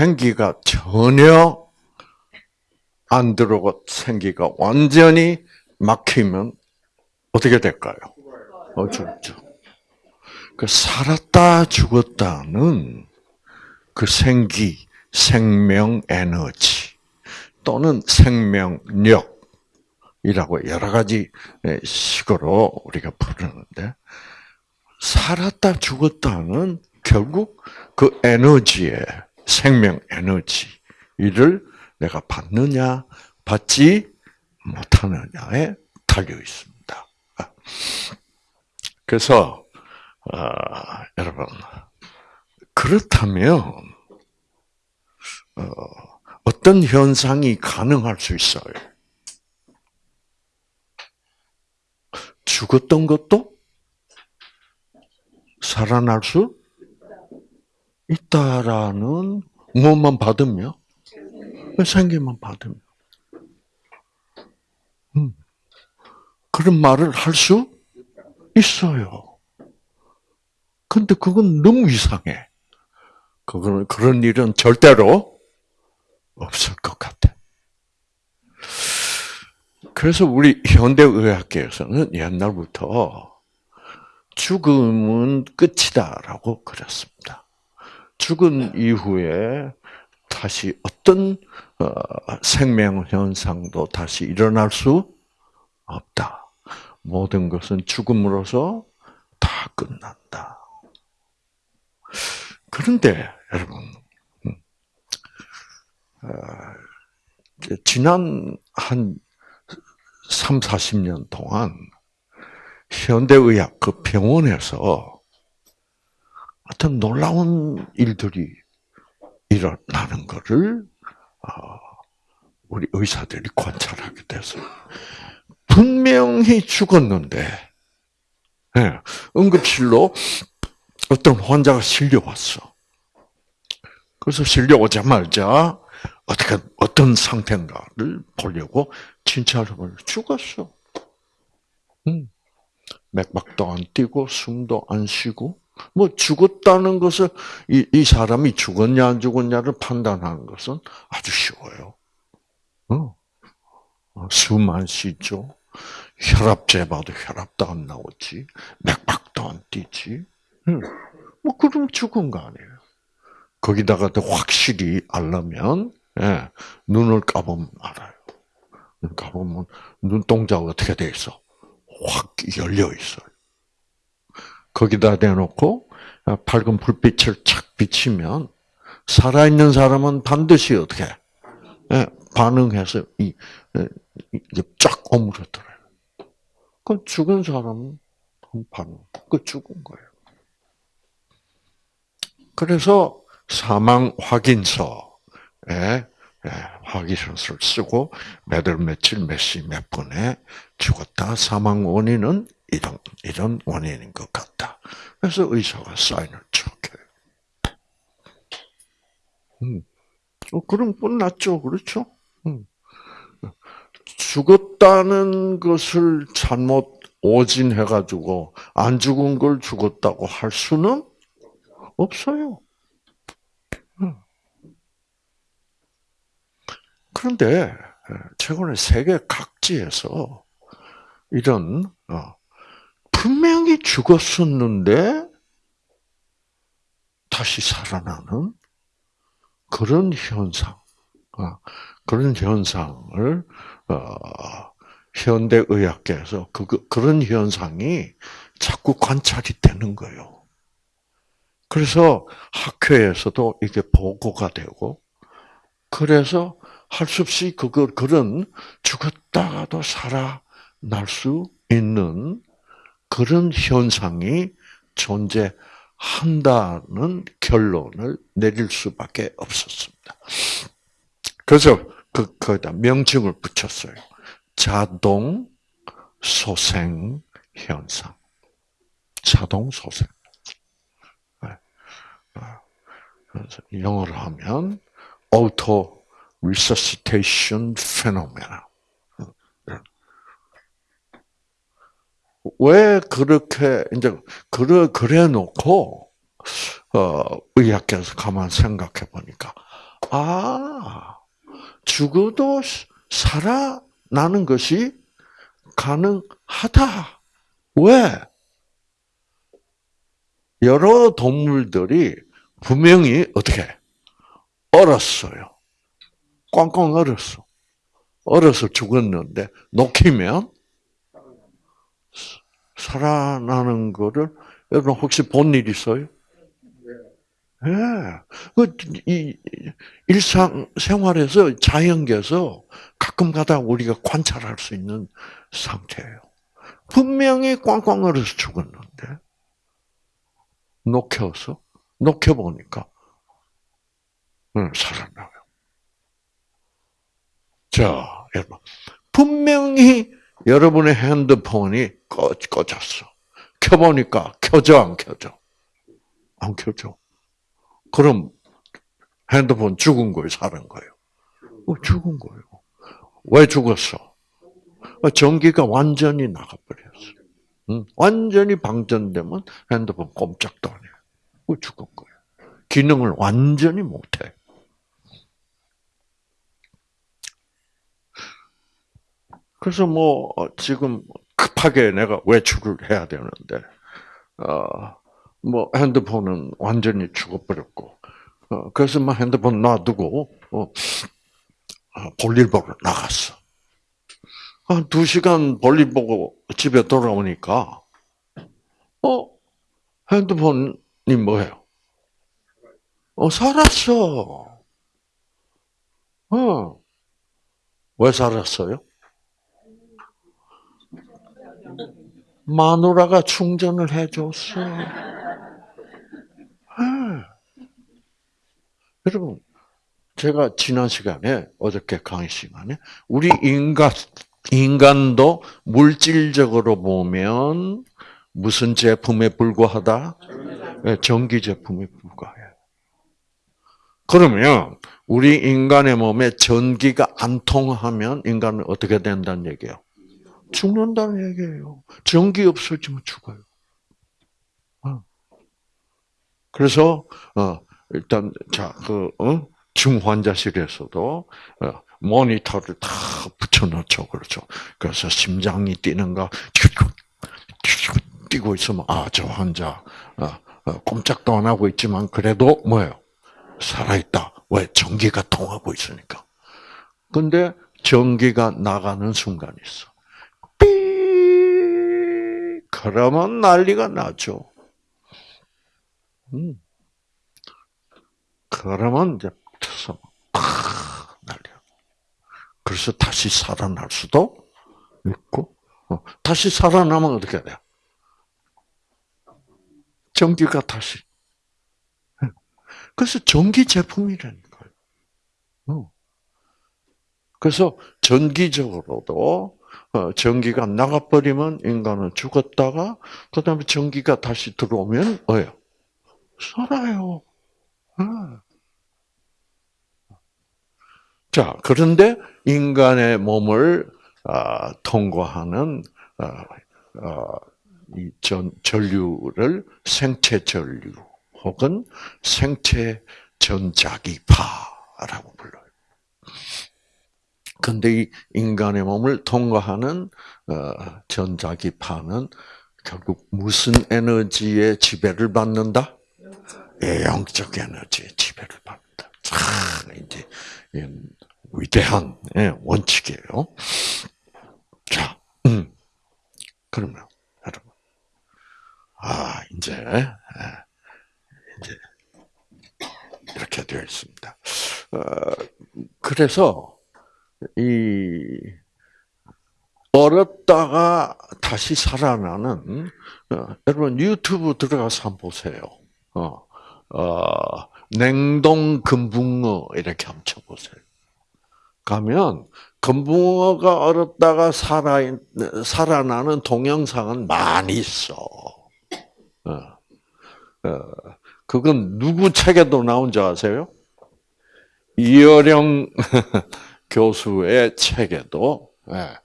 생기가 전혀 안 들어오고 생기가 완전히 막히면 어떻게 될까요? 어, 죽죠. 그 살았다 죽었다는 그 생기, 생명 에너지 또는 생명력이라고 여러 가지 식으로 우리가 부르는데 살았다 죽었다는 결국 그 에너지의 생명 에너지를 내가 받느냐 받지 못하느냐에 달려 있습니다. 그래서 어, 여러분 그렇다면 어, 어떤 현상이 가능할 수 있어요? 죽었던 것도 살아날 수 있다라는 무엇만 받으며 생기만 받으며 음. 그런 말을 할 수 있어요. 근데 그건 너무 이상해. 그거는 그런 일은 절대로 없을 것 같아. 그래서 우리 현대의학계에서는 옛날부터 죽음은 끝이다라고 그랬습니다. 죽은 이후에 다시 어떤 어, 생명 현상도 다시 일어날 수 없다. 모든 것은 죽음으로서 다 끝난다. 그런데 여러분, 음, 어, 지난 한 3, 40년 동안 현대의학 그 병원에서 어떤 놀라운 일들이 일어나는 것을 어, 우리 의사들이 관찰하게 돼서 분명히 죽었는데 예, 응급실로 어떤 환자가 실려왔어. 그래서 실려오자마자 어떻게 어떤 상태인가를 보려고 진찰을 죽었어. 음. 맥박도 안 뛰고 숨도 안 쉬고 뭐 죽었다는 것을 이, 이 사람이 죽었냐 안 죽었냐를 판단하는 것은 아주 쉬워요. 어. 어 숨안 쉬죠. 혈압 재봐도 혈압도 안 나오지. 맥박도 안 뛰지. 응. 뭐 그럼 죽은 거 아니에요. 거기다가 더 확실히 알려면 예, 눈을 까보면 알아요. 눈 까보면 눈동자가 어떻게 돼 있어? 확 열려 있어요. 거기다 대놓고 밝은 불빛을 착 비치면 살아있는 사람은 반드시 어떻게 예, 반응해서 이, 이게 쫙 오므려들어요. 그 죽은 사람은 반응, 그 죽은 거예요. 그래서 사망 확인서에 확인서를 쓰고 몇월 며칠 몇 시 몇 분에 죽었다. 사망 원인은 이런 이런 원인인 것 같다. 그래서 의사가 사인을 척해요. 음. 어, 그럼 끝났죠, 그렇죠? 음. 죽었다는 것을 잘못 오진해가지고 안 죽은 걸 죽었다고 할 수는 없어요. 그런데 최근에 세계 각지에서 이런 어, 분명히 죽었었는데 다시 살아나는 그런 현상, 어, 그런 현상을 어, 현대 의학계에서 그 그런 현상이 자꾸 관찰이 되는 거예요. 그래서 학회에서도 이게 보고가 되고, 그래서 할 수 없이 그걸 그런 죽었다가도 살아날 수 있는 그런 현상이 존재한다는 결론을 내릴 수밖에 없었습니다. 그래서 그 거기다 명칭을 붙였어요. 자동 소생 현상. 자동 소생. 그래서 영어로 하면 auto resuscitation phenomena. 왜 그렇게 이제 그래 그래 놓고 어 의학계에서 가만 생각해 보니까 아, 죽어도 살아나는 것이 가능하다. 왜? 여러 동물들이 분명히 어떻게 얼었어요. 꽝꽝 얼었어. 얼어서 죽었는데 녹히면 살아나는 거를 여러분 혹시 본 일 있어요? 예. 그, 이, 일상 생활에서 자연계에서 가끔 가다 우리가 관찰할 수 있는 상태예요. 분명히 꽝꽝 얼어서 죽었는데, 녹혀서, 녹혀보니까, 응, 살아나요. 자, 여러분. 분명히 여러분의 핸드폰이 꺼, 꺼졌어. 켜보니까 켜져, 안 켜져? 안 켜져. 그럼 핸드폰 죽은 거예요, 사는 거예요? 어, 죽은 거예요. 왜 죽었어? 어, 전기가 완전히 나가버렸어. 응? 완전히 방전되면 핸드폰 꼼짝도 안 해. 어, 죽은 거예요. 기능을 완전히 못해. 그래서 뭐 어, 지금 급하게 내가 외출을 해야 되는데 어뭐 핸드폰은 완전히 죽어버렸고 어 그래서 막뭐 핸드폰 놔두고 어, 어 볼일 보러 나갔어. 한 두 시간 볼일 보고 집에 돌아오니까 어 핸드폰이 뭐예요? 어 살았어. 어왜 살았어요? 마누라가 충전을 해줬어. 네. 여러분, 제가 지난 시간에, 어저께 강의 시간에, 우리 인간, 인간도 물질적으로 보면 무슨 제품에 불과하다? 네, 전기 제품에 불과해. 그러면 우리 인간의 몸에 전기가 안 통하면 인간은 어떻게 된다는 얘기예요? 죽는다는 얘기예요. 전기 없어지면 죽어요. 어. 그래서 어, 일단 자그 어? 중환자실에서도 어, 모니터를 다 붙여놓죠, 그렇죠. 그래서 심장이 뛰는가 뛰고 있으면 아저 환자 꼼짝도 안 하고 있지만 그래도 뭐예요? 살아있다. 왜? 전기가 통하고 있으니까. 근데 전기가 나가는 순간이 있어. 그러면 난리가 나죠. 음. 그러면 이제 터서 난리야. 그래서 다시 살아날 수도 있고, 어, 다시 살아나면 어떻게 돼요? 전기가 다시. 그래서 전기 제품이라는 거예요. 어. 그래서 전기적으로도 어, 전기가 나가버리면 인간은 죽었다가 그 다음에 전기가 다시 들어오면 뭐예요? 살아요. 어. 자 그런데 인간의 몸을 아, 통과하는 아, 이 전, 전류를 생체 전류 혹은 생체 전자기파라고 불러요. 근데 이 인간의 몸을 통과하는 어, 전자기파는 결국 무슨 에너지의 지배를 받는다? 예, 영적 에너지의 지배를 받는다. 참 이제 위대한 예, 원칙이에요. 자, 음. 그러면 여러분, 아 이제 예, 이제 이렇게 되어 있습니다. 어, 그래서 이 얼었다가 다시 살아나는 어, 여러분 유튜브 들어가서 한번 보세요. 어, 어, 냉동 금붕어 이렇게 한번 쳐보세요. 가면 금붕어가 얼었다가 살아 살아나는 동영상은 많이 있어. 어, 어, 그건 누구 책에도 나온 줄 아세요? 이어령 교수의 책에도 예,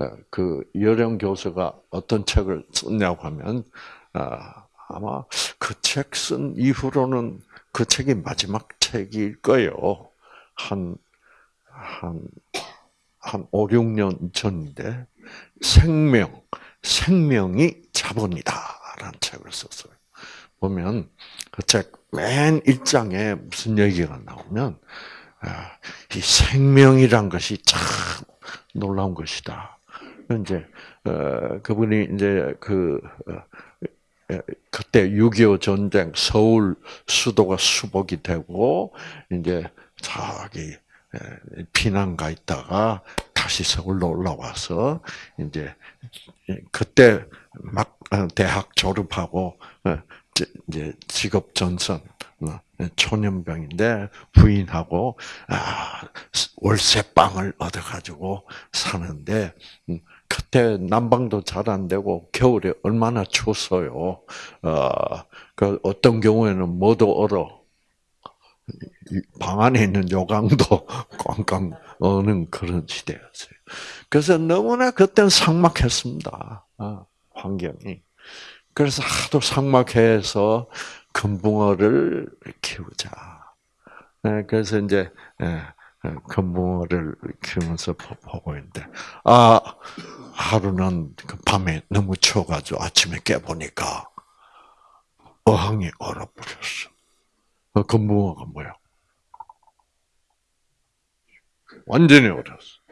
예, 그 여령 교수가 어떤 책을 썼냐고 하면 아, 아마 그 책 쓴 이후로는 그 책이 마지막 책일 거예요. 한, 한, 한 5, 6년 전인데, 생명, 생명이 자본이다. 라는 책을 썼어요. 보면, 그 책 맨 1장에 무슨 얘기가 나오면, 아, 이 생명이란 것이 참 놀라운 것이다. 이제, 어, 그분이 이제 그, 어, 그때 6.25 전쟁 서울 수도가 수복이 되고 이제 저기 피난가 있다가 다시 서울로 올라와서 이제 그때 막 어, 대학 졸업하고 어, 이제 직업 전선 어, 초년병인데 부인하고 아 월세방을 얻어 가지고 사는데 음, 그때 난방도 잘 안 되고 겨울에 얼마나 추웠어요. 어, 그 어떤 경우에는 뭐도 얼어. 방 안에 있는 요강도 꽝꽝 어는 그런 시대였어요. 그래서 너무나 그때는 삭막했습니다. 어, 환경이. 그래서 하도 삭막해서 금붕어를 키우자. 네, 그래서 이제 예, 예, 금붕어를 키우면서 보고 있는데 아 하루는 그 밤에 너무 추워가지고 아침에 깨 보니까 어항이 얼어버렸어. 그 금붕어가 뭐야? 완전히 얼었어.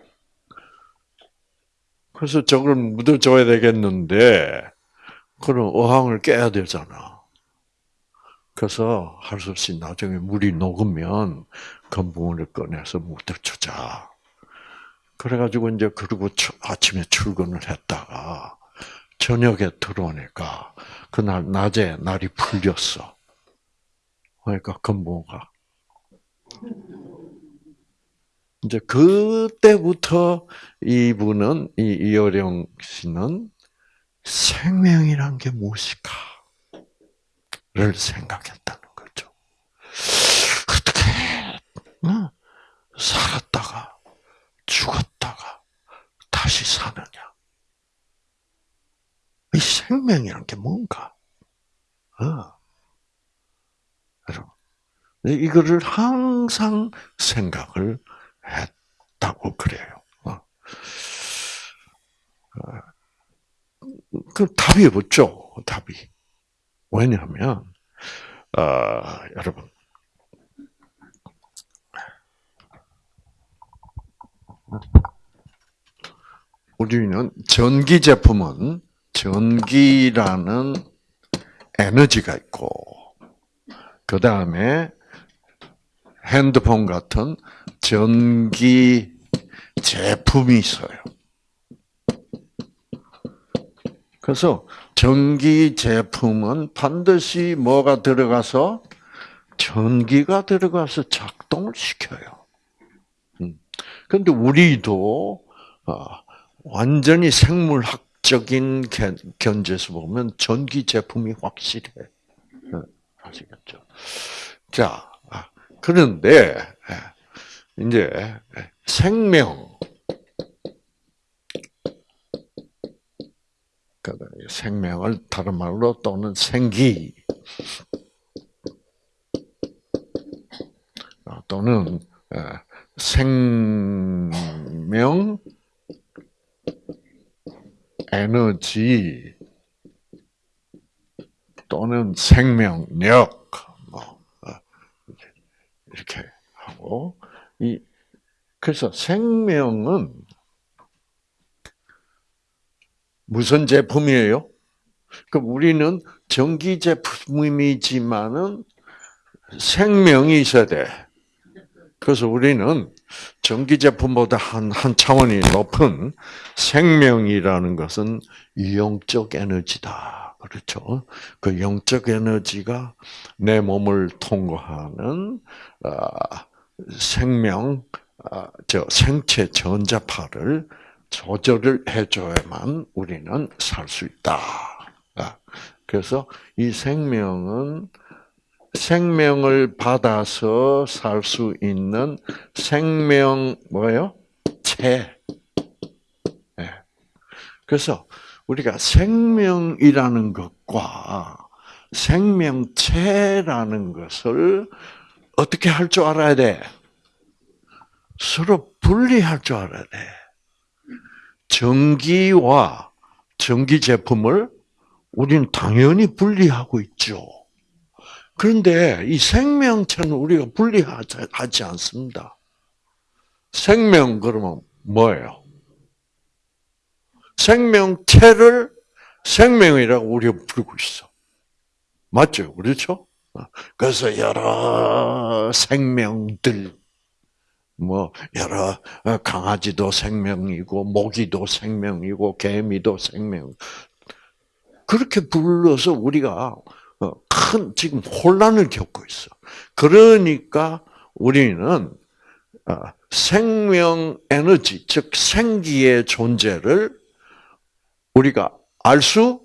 그래서 저걸 묻어줘야 되겠는데, 그럼 어항을 깨야 되잖아. 그래서 할수 없이 나중에 물이 녹으면 금붕어를 꺼내서 묻어주자. 그래가지고 이제 그리고 아침에 출근을 했다가 저녁에 들어오니까 그날 낮에 날이 풀렸어. 그러니까 금붕어가 이제 그때부터 이분은 이 이어령 씨는 생명이란 게 무엇일까 를 생각했다는 거죠. 어떻게 살았다가 죽었다가 다시 사느냐? 이 생명이란 게 뭔가? 어. 여러분, 이거를 항상 생각을 했다고 그래요. 어. 어. 그 답이 없죠. 답이. 왜냐하면 어, 여러분 우리는 전기 제품은 전기라는 에너지가 있고 그 다음에 핸드폰 같은 전기 제품이 있어요. 그래서 전기 제품은 반드시 뭐가 들어가서 전기가 들어가서 작동을 시켜요. 그런데 음. 우리도 어, 완전히 생물학적인 견제에서 보면 전기 제품이 확실해. 어, 아시겠죠? 자, 아, 그런데 예, 이제 생명 생명을 다른 말로 또는 생기. 어, 또는 어, 생명 에너지 또는 생명력. 뭐 어, 이렇게 하고. 이 그래서 생명은 무슨 제품이에요? 그 우리는 전기 제품이지만은 생명이 있어야 돼. 그래서 우리는 전기 제품보다 한, 한 차원이 높은 생명이라는 것은 영적 에너지다. 그렇죠? 그 영적 에너지가 내 몸을 통과하는, 어, 생명, 어, 저 생체 전자파를 조절을 해줘야만 우리는 살 수 있다. 아, 그래서 이 생명은 생명을 받아서 살 수 있는 생명 뭐예요? 체. 네. 그래서 우리가 생명이라는 것과 생명체라는 것을 어떻게 할 줄 알아야 돼? 서로 분리할 줄 알아야 돼. 전기와 전기 제품을 우리는 당연히 분리하고 있죠. 그런데 이 생명체는 우리가 분리하지 않습니다. 생명 그러면 뭐예요? 생명체를 생명이라고 우리가 부르고 있어. 맞죠? 그렇죠? 그래서 여러 생명들, 뭐, 여러, 강아지도 생명이고, 모기도 생명이고, 개미도 생명. 그렇게 불러서 우리가 어, 큰 지금 혼란을 겪고 있어. 그러니까 우리는 어, 생명 에너지, 즉 생기의 존재를 우리가 알 수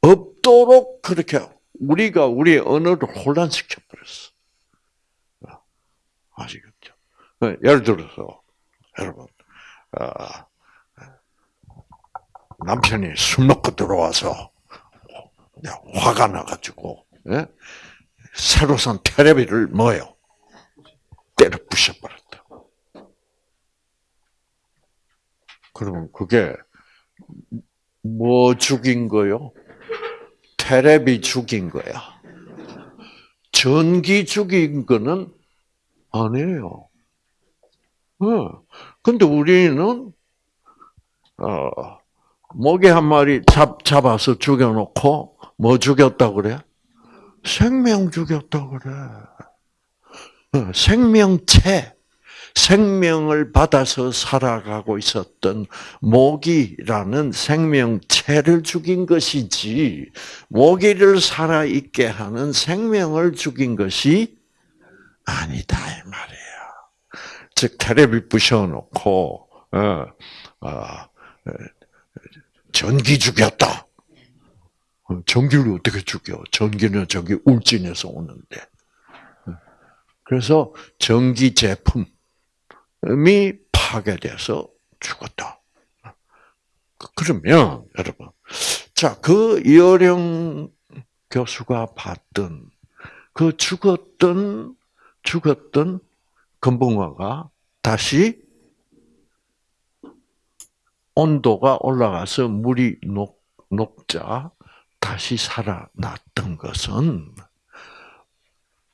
없도록 그렇게 우리가 우리의 언어를 혼란시켜 버렸어. 어, 아시겠죠? 예를 들어서 여러분 남편이 술 먹고 들어와서 화가 나가지고 예? 새로 산 테레비를 뭐요? 때려 부셔버렸다. 그러면 그게 뭐 죽인 거요? 테레비 죽인 거야. 전기 죽인 거는 아니에요. 어. 근데 우리는 어, 모기 한 마리 잡, 잡아서 죽여놓고 뭐 죽였다 그래? 생명 죽였다 그래. 어, 생명체, 생명을 받아서 살아가고 있었던 모기라는 생명체를 죽인 것이지, 모기를 살아있게 하는 생명을 죽인 것이 아니다, 이 말이에요. 즉, 테레비 부셔놓고, 어, 어, 전기 죽였다. 어, 전기를 어떻게 죽여? 전기는 저기 울진에서 오는데. 그래서 전기 제품이 파괴돼서 죽었다. 그러면 여러분, 자그 이어령 교수가 봤던 그 죽었던 죽었던 금붕어가 다시 온도가 올라가서 물이 녹, 녹자 다시 살아났던 것은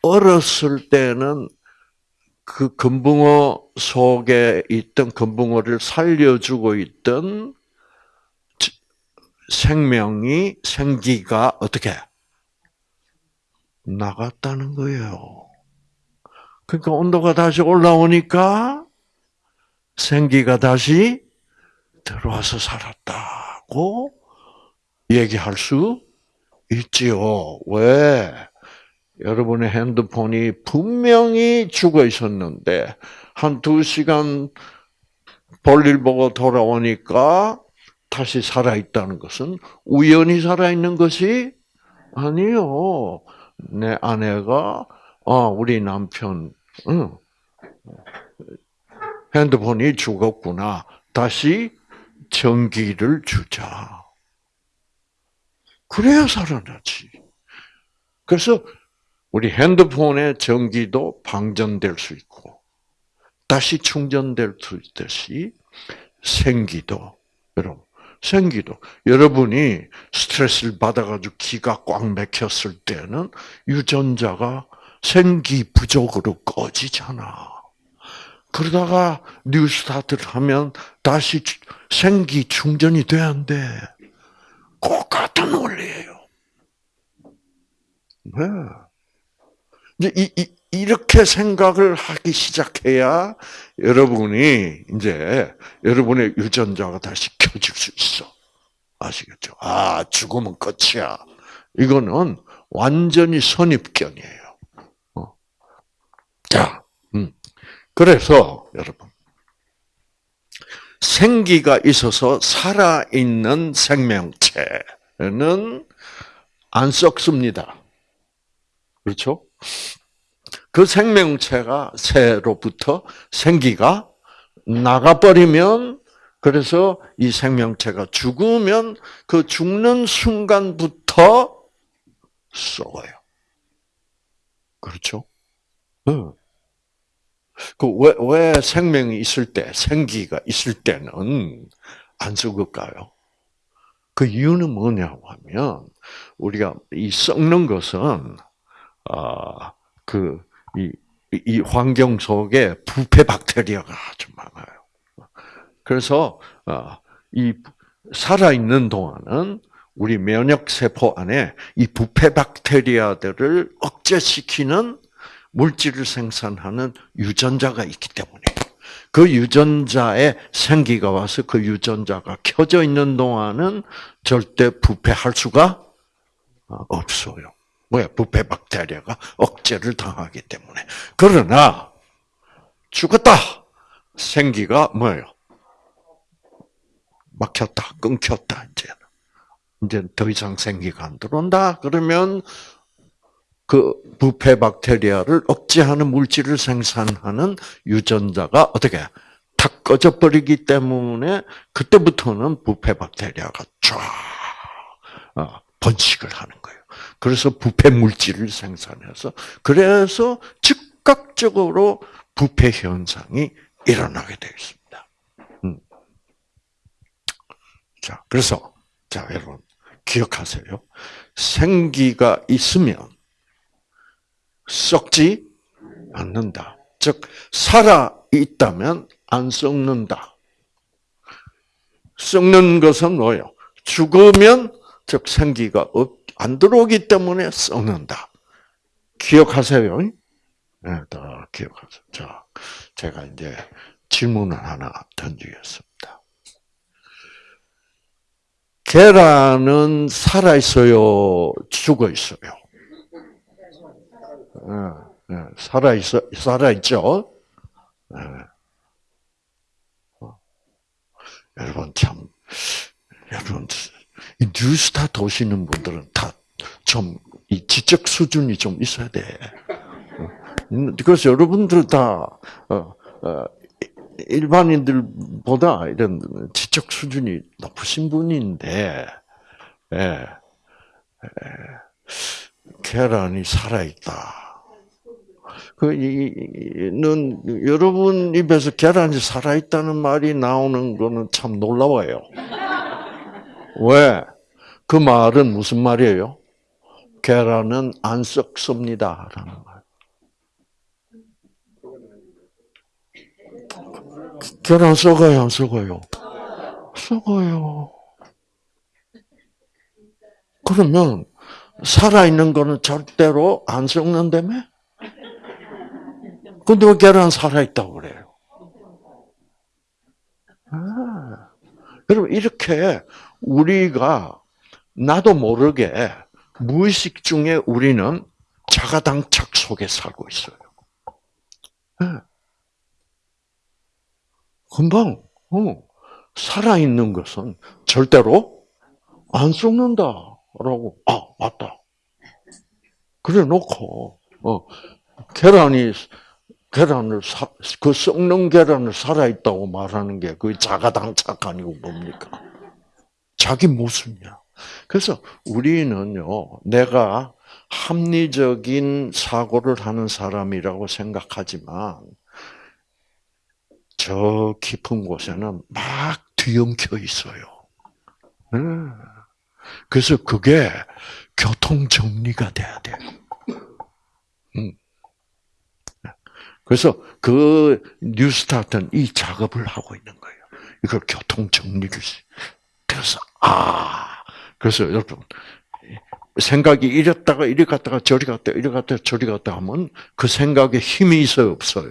어렸을 때는 그 금붕어 속에 있던 금붕어를 살려주고 있던 생명이 생기가 어떻게 나갔다는 거예요. 그러니까 온도가 다시 올라오니까 생기가 다시 들어와서 살았다고 얘기할 수 있지요. 왜? 여러분의 핸드폰이 분명히 죽어 있었는데, 한 두 시간 볼일 보고 돌아오니까 다시 살아 있다는 것은 우연히 살아 있는 것이 아니요. 내 아내가, 아, 우리 남편, 응, 핸드폰이 죽었구나. 다시 전기를 주자. 그래야 살아나지. 그래서 우리 핸드폰의 전기도 방전될 수 있고 다시 충전될 수 있듯이 생기도 여러분 생기도 여러분이 스트레스를 받아가지고 기가 꽉 막혔을 때는 유전자가 생기 부족으로 꺼지잖아. 그러다가 New Start를 하면 다시 생기 충전이 돼 안 돼? 똑같은 원리예요. 네. 이제 이, 이, 이렇게 생각을 하기 시작해야 여러분이 이제 여러분의 유전자가 다시 켜질 수 있어. 아시겠죠? 아, 죽으면 끝이야. 이거는 완전히 선입견이에요. 어. 자, 음. 그래서 여러분 생기가 있어서 살아 있는 생명체는 안 썩습니다. 그렇죠? 그 생명체가 새로부터 생기가 나가버리면 그래서 이 생명체가 죽으면 그 죽는 순간부터 썩어요. 그렇죠? 응. 그 왜, 왜 생명이 있을 때, 생기가 있을 때는 안 썩을까요? 그 이유는 뭐냐고 하면, 우리가 이 썩는 것은, 아, 그, 이, 이 환경 속에 부패 박테리아가 아주 많아요. 그래서, 아, 이, 살아 있는 동안은 우리 면역 세포 안에 이 부패 박테리아들을 억제시키는 물질을 생산하는 유전자가 있기 때문에 그 유전자에 생기가 와서 그 유전자가 켜져 있는 동안은 절대 부패할 수가 없어요. 뭐야? 부패 박테리아가 억제를 당하기 때문에. 그러나 죽었다. 생기가 뭐예요? 막혔다, 끊겼다, 이제는. 이제 더 이상 생기가 안 들어온다. 그러면 그 부패 박테리아를 억제하는 물질을 생산하는 유전자가 어떻게 탁 꺼져 버리기 때문에 그때부터는 부패 박테리아가 쫙 어, 번식을 하는 거예요. 그래서 부패 물질을 생산해서 그래서 즉각적으로 부패 현상이 일어나게 되어 있습니다. 음. 자, 그래서 자 여러분 기억하세요. 생기가 있으면 썩지 않는다. 즉 살아 있다면 안 썩는다. 썩는 것은 뭐요? 죽으면 즉 생기가 안 들어오기 때문에 썩는다. 기억하세요. 네, 다 기억하세요. 자, 제가 이제 질문을 하나 던지겠습니다. 계란은 살아 있어요, 죽어 있어요. 네, 네, 살아 있어, 살아 있죠. 네. 어. 여러분 참, 여러분 이 뉴스타 도시는 분들은 다 좀 이 지적 수준이 좀 있어야 돼. 어. 그래서 여러분들 다 어, 일반인들보다 이런 지적 수준이 높으신 분인데, 예, 예, 계란이 살아있다. 그, 는, 여러분 입에서 계란이 살아 있다는 말이 나오는 거는 참 놀라워요. 왜? 그 말은 무슨 말이에요? 계란은 안 썩습니다. 라는 말. 계란 썩어요, 안 썩어요? 썩어요. 그러면 살아있는 거는 절대로 안 썩는다며? 근데 왜 계란 살아있다고 그래요? 아, 여러분, 이렇게 우리가 나도 모르게 무의식 중에 우리는 자가당착 속에 살고 있어요. 네. 금방 어, 살아있는 것은 절대로 안 썩는다 라고 아 맞다. 그래 놓고 어, 계란이 계란을 사, 그 썩는 계란을 살아있다고 말하는 게 그 자가당착 아니고 뭡니까? 자기 모습이야. 그래서 우리는요, 내가 합리적인 사고를 하는 사람이라고 생각하지만 저 깊은 곳에는 막 뒤엉켜 있어요. 네. 그래서 그게 교통 정리가 돼야 돼요. 음. 그래서 그 뉴스타트는 이 작업을 하고 있는 거예요. 이걸 교통 정리를. 그래서 아 그래서 여러분 생각이 이랬다가 이리 갔다가 저리 갔다 이리 갔다 저리 갔다 하면 그 생각에 힘이 있어요 없어요?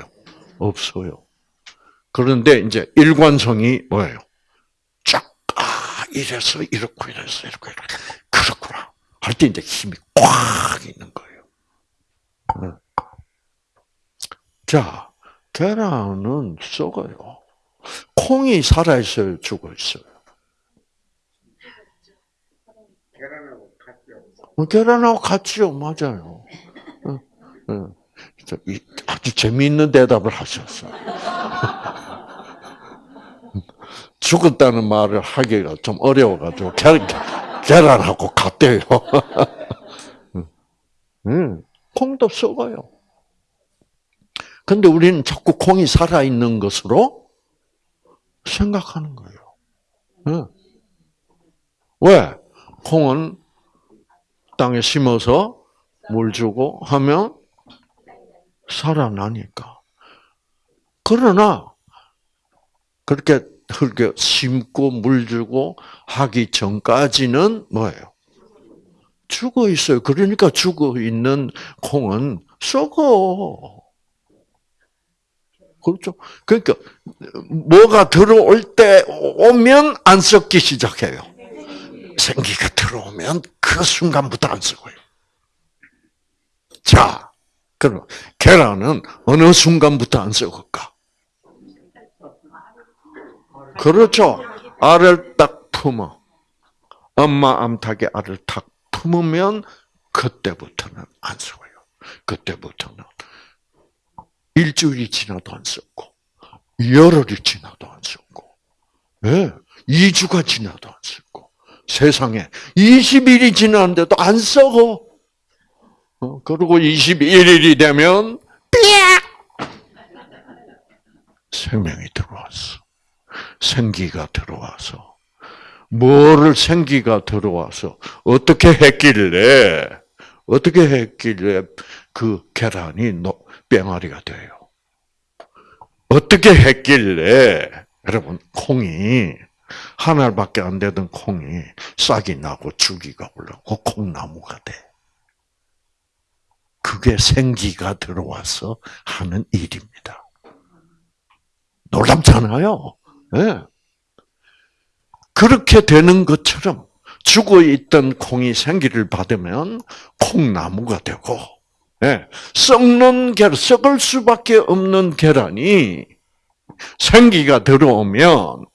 없어요. 그런데 이제 일관성이 뭐예요? 쫙, 아, 이래서 이렇고 이래서 이렇고 이렇게. 그렇구나. 할 때 이제 힘이 꽉 있는 거예요. 네. 자, 계란은 썩어요. 콩이 살아있어요, 죽어있어요? 계란하고 같죠. 계란하고 같죠, 맞아요. 아주 재미있는 대답을 하셨어요. 죽었다는 말을 하기가 좀 어려워가지고 계란하고 같대요. 음, 콩도 썩어요. 근데 우리는 자꾸 콩이 살아있는 것으로 생각하는 거예요. 응. 왜? 콩은 땅에 심어서 물 주고 하면 살아나니까. 그러나 그렇게 흙에 심고 물 주고 하기 전까지는 뭐예요? 죽어 있어요. 그러니까 죽어 있는 콩은 썩어. 그렇죠. 그러니까 뭐가 들어올 때 오면 안 썩기 시작해요. 생기가 들어오면 그 순간부터 안 썩어요. 자, 그럼 계란은 어느 순간부터 안 썩을까? 그렇죠. 알을 딱 품어. 엄마 암탉에 알을 탁 품으면 그때부터는 안 썩어요. 그때부터는 일주일이 지나도 안 썩고, 열흘이 지나도 안 썩고, 예, 2주가 지나도 안 썩고, 세상에 20일이 지났는데도 안 썩어. 어, 그리고 21일이 되면 삐약 생명이 들어왔어. 생기가 들어와서 뭐를 생기가 들어와서 어떻게 했길래 어떻게 했길래 그 계란이 노- 뺑아리가 돼요. 어떻게 했길래 여러분 콩이 한 알밖에 안 되던 콩이 싹이 나고 줄기가 올라오고 콩나무가 돼. 그게 생기가 들어와서 하는 일입니다. 놀랍잖아요. 예. 그렇게 되는 것처럼 죽어 있던 콩이 생기를 받으면 콩나무가 되고, 예. 썩는 계란, 썩을 수밖에 없는 계란이 생기가 들어오면,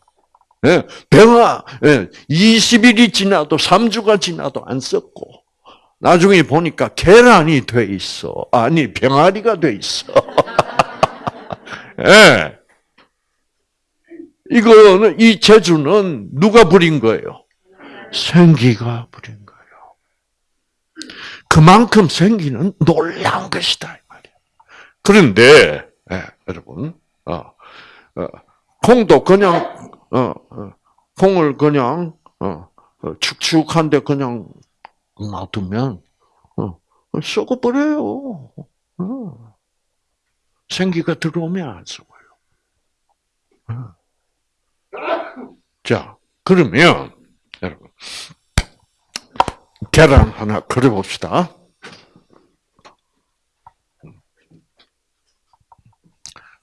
예. 예. 20일이 지나도 3주가 지나도 안 썩고, 나중에 보니까 계란이 돼 있어. 아니, 병아리가 돼 있어. 예. 이거는, 이 재주는 누가 부린 거예요? 생기가 부린. 그만큼 생기는 놀라운 것이다. 그런데, 예, 여러분, 어, 어, 콩도 그냥, 어, 어, 콩을 그냥, 어, 어, 축축한데 그냥 놔두면, 어, 썩어버려요. 어. 생기가 들어오면 안 썩어요. 어. 자, 그러면, 여러분, 계란 하나 그려봅시다.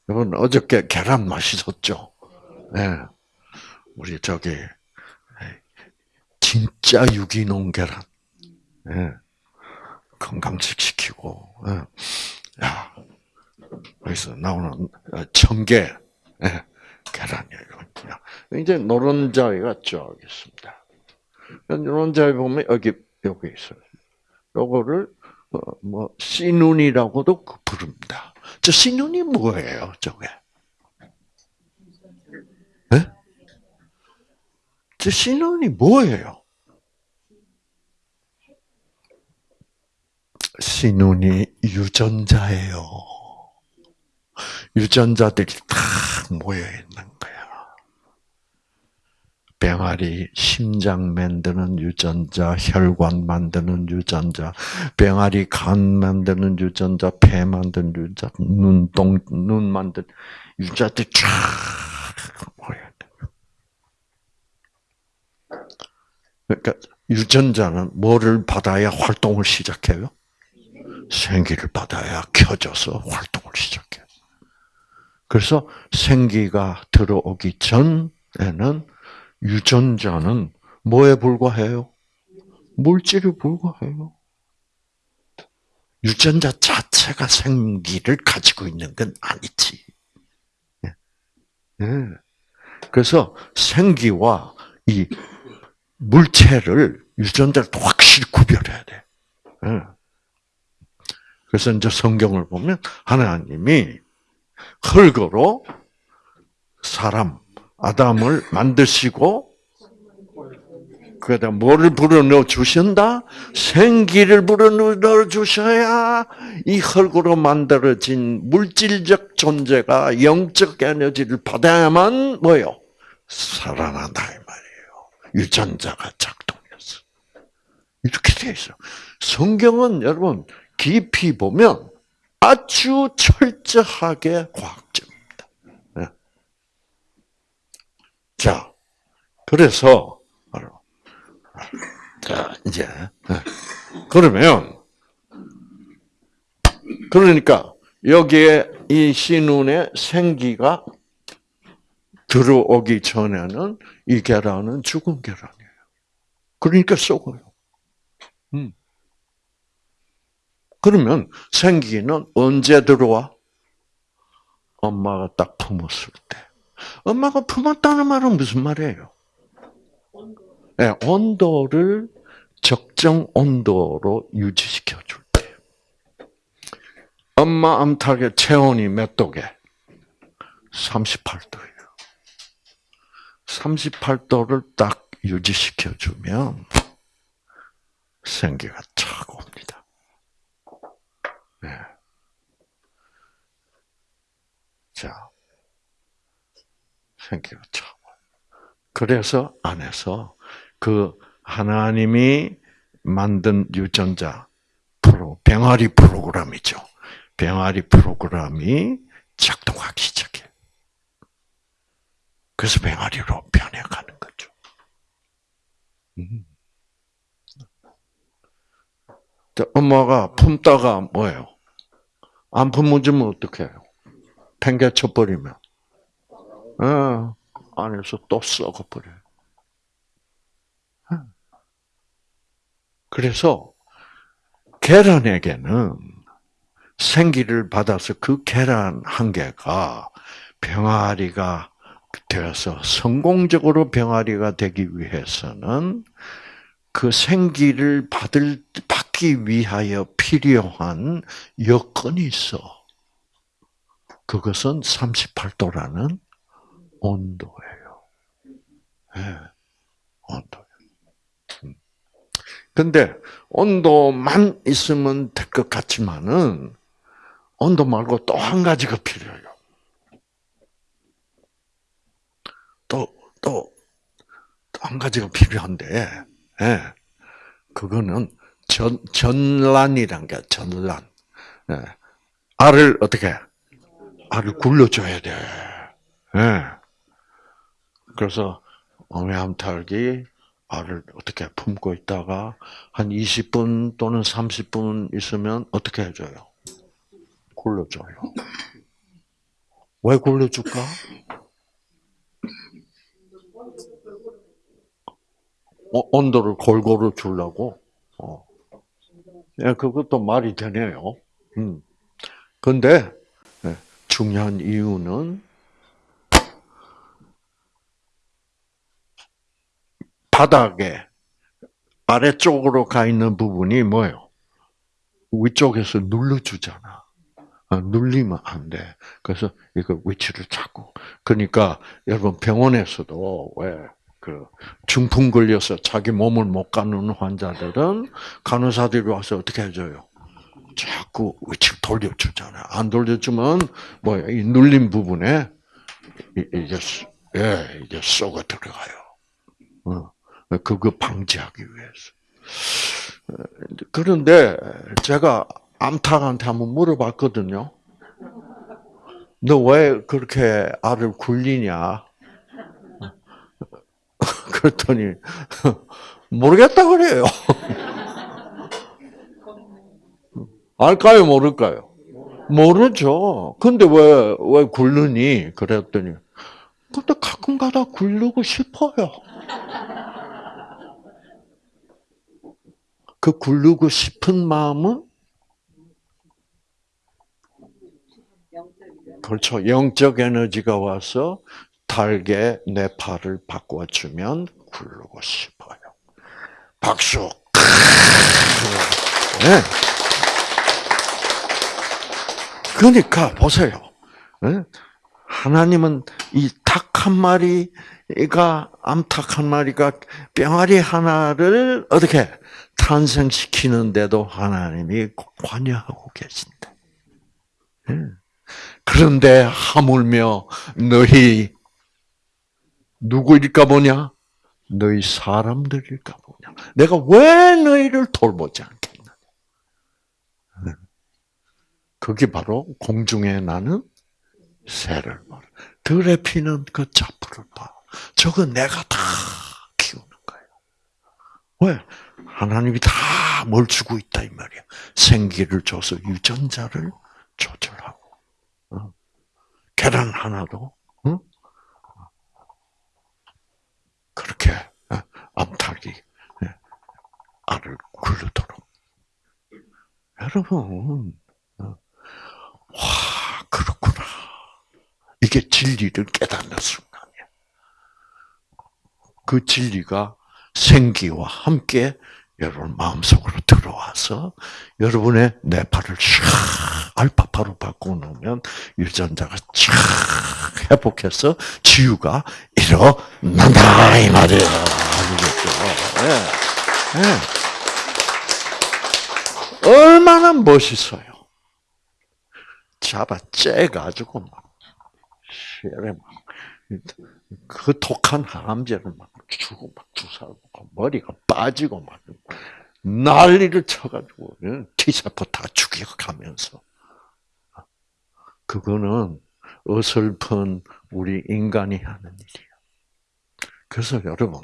여러분, 어저께 계란 맛있었죠? 네. 우리 저기, 진짜 유기농 계란. 네. 건강식 시키고, 네. 야, 여기서 나오는 청개, 네. 계란이에요. 이제 노른자위가 쭉 있습니다. 노른자위 보면 여기 여기 있어요. 요거를 어, 뭐 씨눈이라고도 부릅니다. 저 씨눈이 뭐예요, 저게? 네? 저 씨눈이 뭐예요? 씨눈이 유전자예요. 유전자들이 다 모여 있는 거야. 병아리 심장 만드는 유전자, 혈관 만드는 유전자, 병아리 간 만드는 유전자, 폐 만드는 유전자, 눈 동 눈 만든 유전자들이 쫙 모여. 그러니까 유전자는 뭐를 받아야 활동을 시작해요? 생기를 받아야 켜져서 활동을 시작해요. 그래서 생기가 들어오기 전에는 유전자는 뭐에 불과해요? 물질에 불과해요. 유전자 자체가 생기를 가지고 있는 건 아니지. 예. 예. 그래서 생기와 이 물체를 유전자를 확실히 구별해야 돼. 예. 그래서 이제 성경을 보면 하나님이 흙으로 사람 아담을 만드시고 그다 뭐를 불어넣어 주신다? 생기를 불어넣어 주셔야 이 흙으로 만들어진 물질적 존재가 영적 에너지를 받아야만 뭐요? 살아난다 이 말이에요. 유전자가 작동해서 이렇게 돼 있어. 성경은 여러분 깊이 보면 아주 철저하게 과학적입니다. 네. 자, 그래서 자 이제 네. 그러면 그러니까 여기에 이 신운의 생기가 들어오기 전에는 이 계란은 죽은 계란이에요. 그러니까 썩어요. 음. 그러면 생기는 언제 들어와? 엄마가 딱 품었을 때. 엄마가 품었다는 말은 무슨 말이에요? 네, 온도를 적정 온도로 유지시켜 줄 때. 엄마 암탉의 체온이 몇 도게? 38도예요. 38도를 딱 유지시켜 주면 생기가 착 옵니다. 네. 자, 생기가 착. 그래서 안에서 그 하나님이 만든 유전자 프로 병아리 프로그램이죠. 병아리 프로그램이 작동하기 시작해. 그래서 병아리로 변해가는 거죠. 음. 엄마가 품다가 뭐예요? 안 품어주면 어떡해요? 팽개쳐 버리면, 어, 안에서 또 썩어버려요. 그래서 계란에게는 생기를 받아서 그 계란 한 개가 병아리가 되어서 성공적으로 병아리가 되기 위해서는 그 생기를 받을 받기 위하여 필요한 여건이 있어. 그것은 38도라는 온도예요. 네, 온도. 근데 온도만 있으면 될 것 같지만은 온도 말고 또 한 가지가 필요해요. 또또또 한 가지가 필요한데, 예, 그거는 전 전란이란 게 전란. 예, 알을 어떻게? 알을 굴려줘야 돼. 예. 그래서 어미암탉이 알을 어떻게 품고 있다가 한 20분 또는 30분 있으면 어떻게 해줘요? 굴려줘요. 왜 굴려줄까? 어, 온도를 골고루 주려고. 어. 예, 그것도 말이 되네요. 음. 근데 예, 중요한 이유는 바닥에 아래쪽으로 가 있는 부분이 뭐예요? 위쪽에서 눌러주잖아. 어, 눌리면 안 돼. 그래서 이거 위치를 찾고. 그러니까 여러분 병원에서도 왜 그 중풍 걸려서 자기 몸을 못 가는 환자들은 간호사들이 와서 어떻게 해줘요? 자꾸 위치를 돌려주잖아. 안 돌려주면 뭐야 이 눌린 부분에 이게 예 이게 쏘가 들어가요. 어. 그거 방지하기 위해서. 그런데 제가 암탉한테 한번 물어봤거든요. 너 왜 그렇게 알을 굴리냐? 그랬더니 모르겠다 그래요. 알까요, 모를까요? 모르죠. 근데 왜, 왜 굴르니? 그랬더니, 근데 가끔 가다 굴르고 싶어요. 그 굴르고 싶은 마음은 그렇죠. 영적 에너지가 와서 달게 내 팔을 바꿔주면 굴르고 싶어요. 박수. 네. 그러니까 보세요. 네? 하나님은 이 닭 한 마리가 암탉 한 마리가 병아리 하나를 어떻게 탄생시키는데도 하나님이 관여하고 계신다. 예. 그런데 하물며 너희 누구일까 보냐? 너희 사람들일까 보냐? 내가 왜 너희를 돌보지 않겠느냐? 예. 그게 바로 공중에 나는 새를 봐. 들에 피는 그 자풀을 봐. 저거 내가 다 키우는 거예요. 왜? 하나님이 다 뭘 주고 있다 이 말이야. 생기를 줘서 유전자를 조절하고. 어? 계란 하나도 어? 그렇게 어? 암탉이 예, 알을 굴르도록. 여러분, 어? 와 그렇구나. 이게 진리를 깨닫는 순간이야. 그 진리가 생기와 함께 여러분 마음속으로 들어와서 여러분의 뇌파를 촥 알파파로 바꿔놓으면 유전자가 촥 회복해서 치유가 일어난다 이 말이에요. 네. 네. 얼마나 멋있어요. 잡아 째가지고 막 시에 막그 독한 항암제를 막 주고 막 주사 놓고 머리가 빠지고 막 난리를 쳐가지고 T세포 다 죽여가면서 그거는 어설픈 우리 인간이 하는 일이에요. 그래서 여러분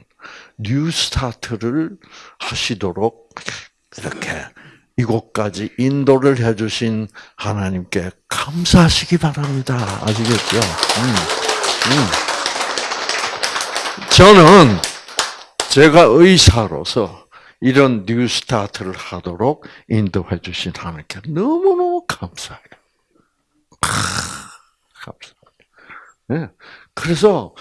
New Start를 하시도록 이렇게 이곳까지 인도를 해주신 하나님께 감사하시기 바랍니다. 아시겠죠? 음, 음. 저는 제가 의사로서 이런 New Start를 하도록 인도해 주신 하나님께 너무너무 감사해요. 감사합니다. 네. 그래서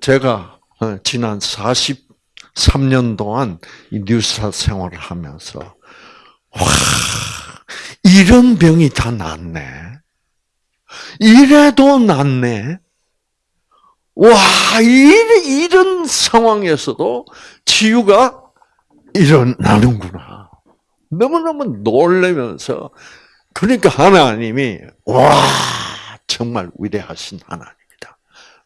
제가 어, 지난 43년 동안 이 New Start 생활을 하면서 와 이런 병이 다 낫네. 이래도 낫네. 와, 이 런 상황에서도 치유가 일어나는구나. 너무너무 놀라면서, 그러니까 하나님이, 와, 정말 위대하신 하나님이다.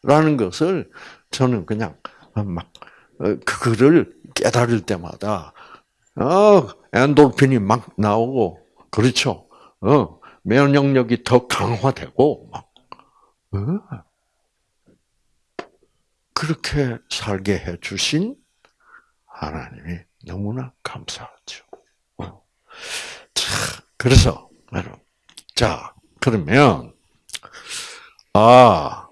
라는 것을 저는 그냥 막, 어, 그거를 깨달을 때마다, 어, 엔돌핀이 막 나오고, 그렇죠. 어, 면역력이 더 강화되고, 막, 어, 그렇게 살게 해 주신 하나님이 너무나 감사하죠. 어. 자, 그래서 자 그러면 아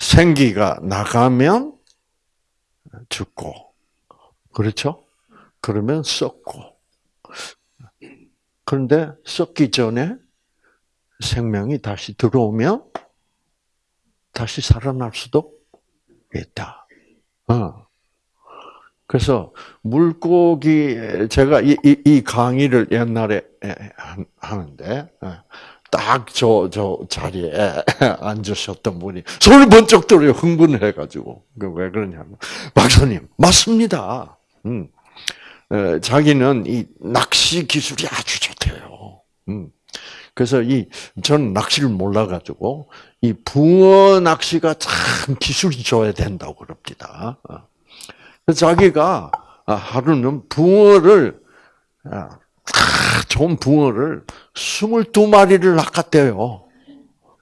생기가 나가면 죽고 그렇죠? 그러면 썩고 그런데 썩기 전에 생명이 다시 들어오면 다시 살아날 수도 있다. 어. 그래서 물고기 제가 이, 이, 이 강의를 옛날에 하는데 어, 딱저 저 자리에 앉으셨던 분이 소리 번쩍 들어요 흥분을 해가지고 그왜 그러냐면 박사님 맞습니다. 음. 자기는 이 낚시 기술이 아주 좋대요. 음. 그래서 이 저는 낚시를 몰라가지고 이 붕어 낚시가 참 기술이 좋아야 된다고 그럽니다. 어. 자기가 하루는 붕어를 아, 좋은 붕어를 22마리를 낚았대요.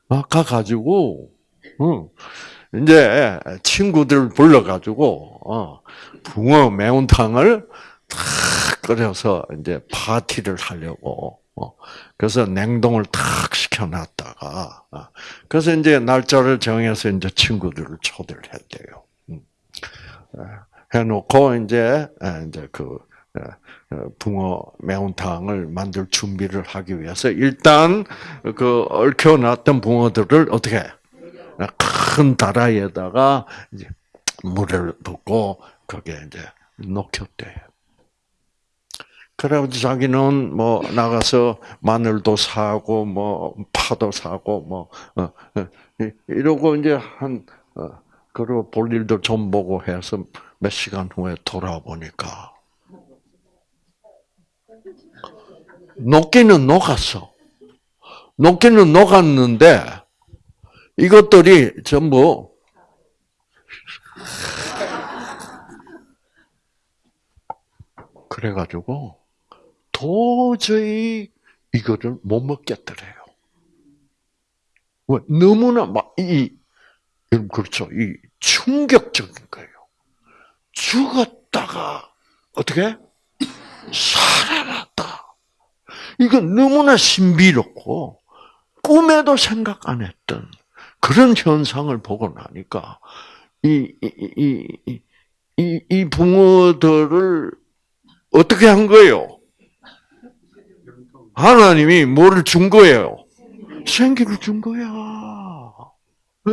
낚아가지고, 이제 친구들 불러가지고, 어, 붕어 매운탕을 탁 끓여서 이제 파티를 하려고 어, 그래서 냉동을 탁 시켜놨다가 어, 그래서 이제 날짜를 정해서 이제 친구들을 초대를 했대요. 음. 해놓고 이제 이제 그 붕어 매운탕을 만들 준비를 하기 위해서 일단 그 얽혀놨던 붕어들을 어떻게 큰 다라이에다가 이제 물을 붓고 거기에 이제 녹였대요. 그래가지고 자기는 뭐 나가서 마늘도 사고 뭐 파도 사고 뭐 어, 어, 이러고 이제 한 어, 그리고 볼 일도 좀 보고 해서 몇 시간 후에 돌아보니까 녹기는 녹았어. 녹기는 녹았는데 이것들이 전부 그래가지고 도저히 이거를 못 먹겠더래요. 왜? 너무나 막 이 그렇죠. 이 충격적인 거예요. 죽었다가 어떻게 살아났다. 이건 너무나 신비롭고 꿈에도 생각 안 했던 그런 현상을 보고 나니까 이 이 이 이 이 붕어들을 어떻게 한 거예요? 하나님이 뭐를 준 거예요? 생기를 준 거야. 네.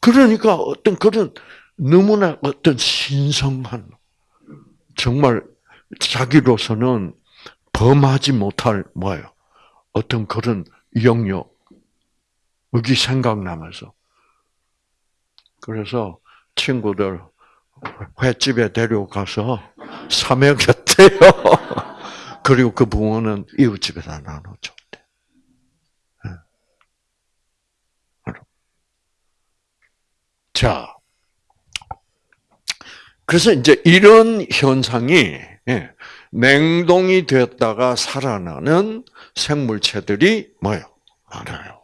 그러니까 어떤 그런 너무나 어떤 신성한 정말 자기로서는 범하지 못할 뭐예요? 어떤 그런 영역 여기 생각나면서 그래서 친구들 횟집에 데려가서 사먹였대요. 그리고 그 붕어는 이웃집에다 나눠줬대. 예. 자, 그래서 이제 이런 현상이 예, 냉동이 되었다가 살아나는 생물체들이 뭐요? 많아요.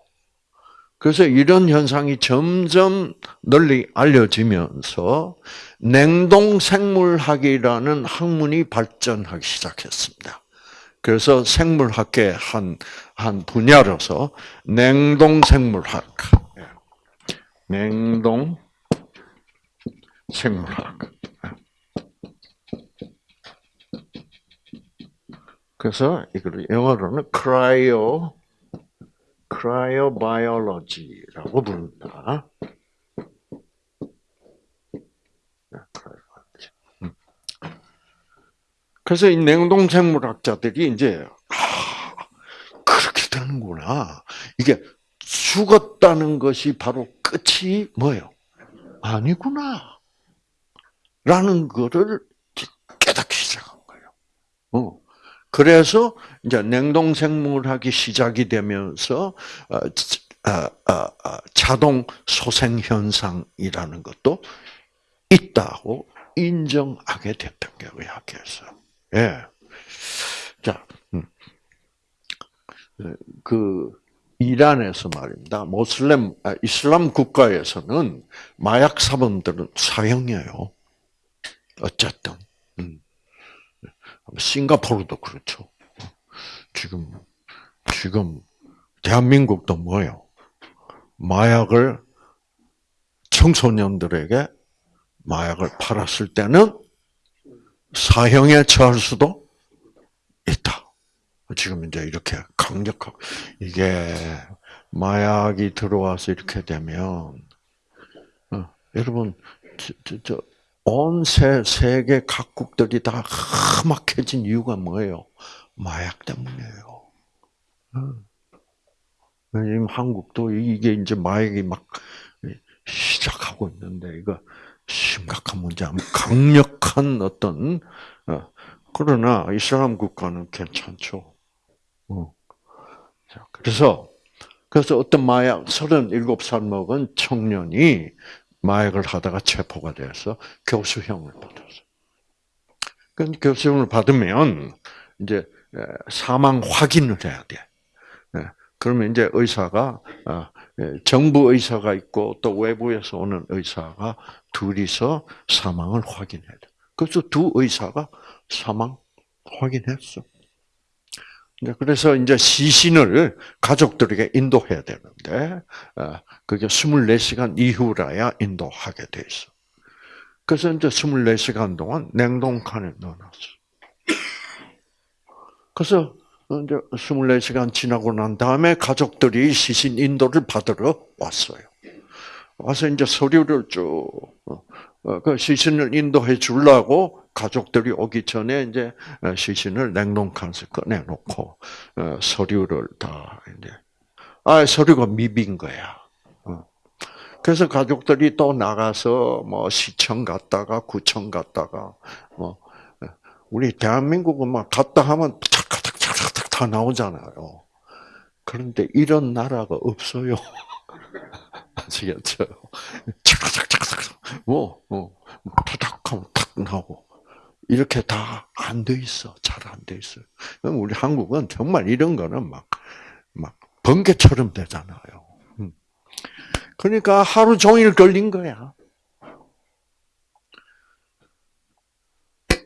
그래서 이런 현상이 점점 널리 알려지면서 냉동 생물학이라는 학문이 발전하기 시작했습니다. 그래서 생물학의 한, 한 분야로서 냉동 생물학, 냉동 생물학. 그래서 이걸 영어로는 cryo cryobiology라고 부른다. 그래서 이 냉동 생물학자들이 이제 아, 그렇게 되는구나. 이게 죽었다는 것이 바로 끝이 뭐예요? 아니구나. 라는 거를 깨닫기 시작한 거예요. 어. 그래서 이제 냉동 생물학이 시작이 되면서 어, 어, 어, 자동 소생 현상이라는 것도 있다고 인정하게 됐던 게 의학에서. 예. 자, 음. 그 이란에서 말입니다. 모슬렘 아, 이슬람 국가에서는 마약 사범들은 사형이에요. 어쨌든. 음. 싱가포르도 그렇죠. 지금, 지금, 대한민국도 뭐예요? 마약을 청소년들에게 마약을 팔았을 때는 사형에 처할 수도 있다. 지금 이제 이렇게 강력하고, 이게 마약이 들어와서 이렇게 되면, 어, 여러분, 저, 저, 저, 온 세, 세계 각국들이 다 험악해진 이유가 뭐예요? 마약 때문이에요. 지금 한국도 이게 이제 마약이 막 시작하고 있는데, 이거 심각한 문제, 강력한 어떤, 어, 그러나 이슬람 국가는 괜찮죠. 어. 그래서, 그래서 어떤 마약, 37살 먹은 청년이 마약을 하다가 체포가 돼서 교수형을 받았어요. 그 교수형을 받으면 이제 사망 확인을 해야 돼. 그러면 이제 의사가 어, 정부 의사가 있고 또 외부에서 오는 의사가 둘이서 사망을 확인해야 돼. 그래서 두 의사가 사망 확인했어. 그래서 이제 시신을 가족들에게 인도해야 되는데, 어, 그게 24시간 이후라야 인도하게 돼 있어. 그래서 이제 24시간 동안 냉동칸에 넣어놨어. 그래서 이제 24시간 지나고 난 다음에 가족들이 시신 인도를 받으러 왔어요. 와서 이제 서류를 쭉, 어, 어, 그 시신을 인도해 주려고 가족들이 오기 전에 이제 어, 시신을 냉동칸에서 꺼내놓고 어, 서류를 다 이제 아 서류가 미빈 거야. 어. 그래서 가족들이 또 나가서 뭐 시청 갔다가 구청 갔다가 뭐 우리 대한민국은 막 갔다 하면 착착착착착 다 나오잖아요. 그런데 이런 나라가 없어요. 아시겠죠? 착착착착 뭐, 뭐, 타닥 하면 탁 나오고. 이렇게 다 안 돼 있어. 잘 안 돼 있어요. 우리 한국은 정말 이런 거는 막, 막, 번개처럼 되잖아요. 음. 그러니까 하루 종일 걸린 거야.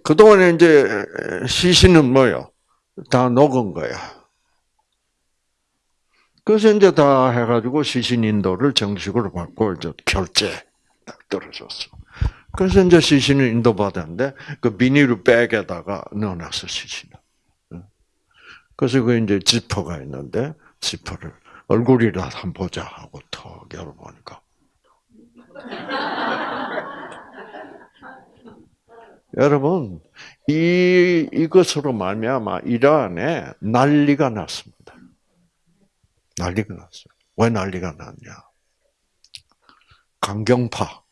그동안에 이제 시신은 뭐요? 다 녹은 거야. 그래서 이제 다 해가지고 시신 인도를 정식으로 받고 이제 결제 딱 떨어졌어. 그래서 이제 시신을 인도받았는데 그 비닐 백에다가 넣어놨어 시신을. 그래서 그 이제 지퍼가 있는데 지퍼를 얼굴이라도 한번 보자 하고 턱 열어보니까 여러분 이 이것으로 말미암아 이란에 난리가 났습니다. 난리가 났어요. 왜 난리가 났냐? 강경파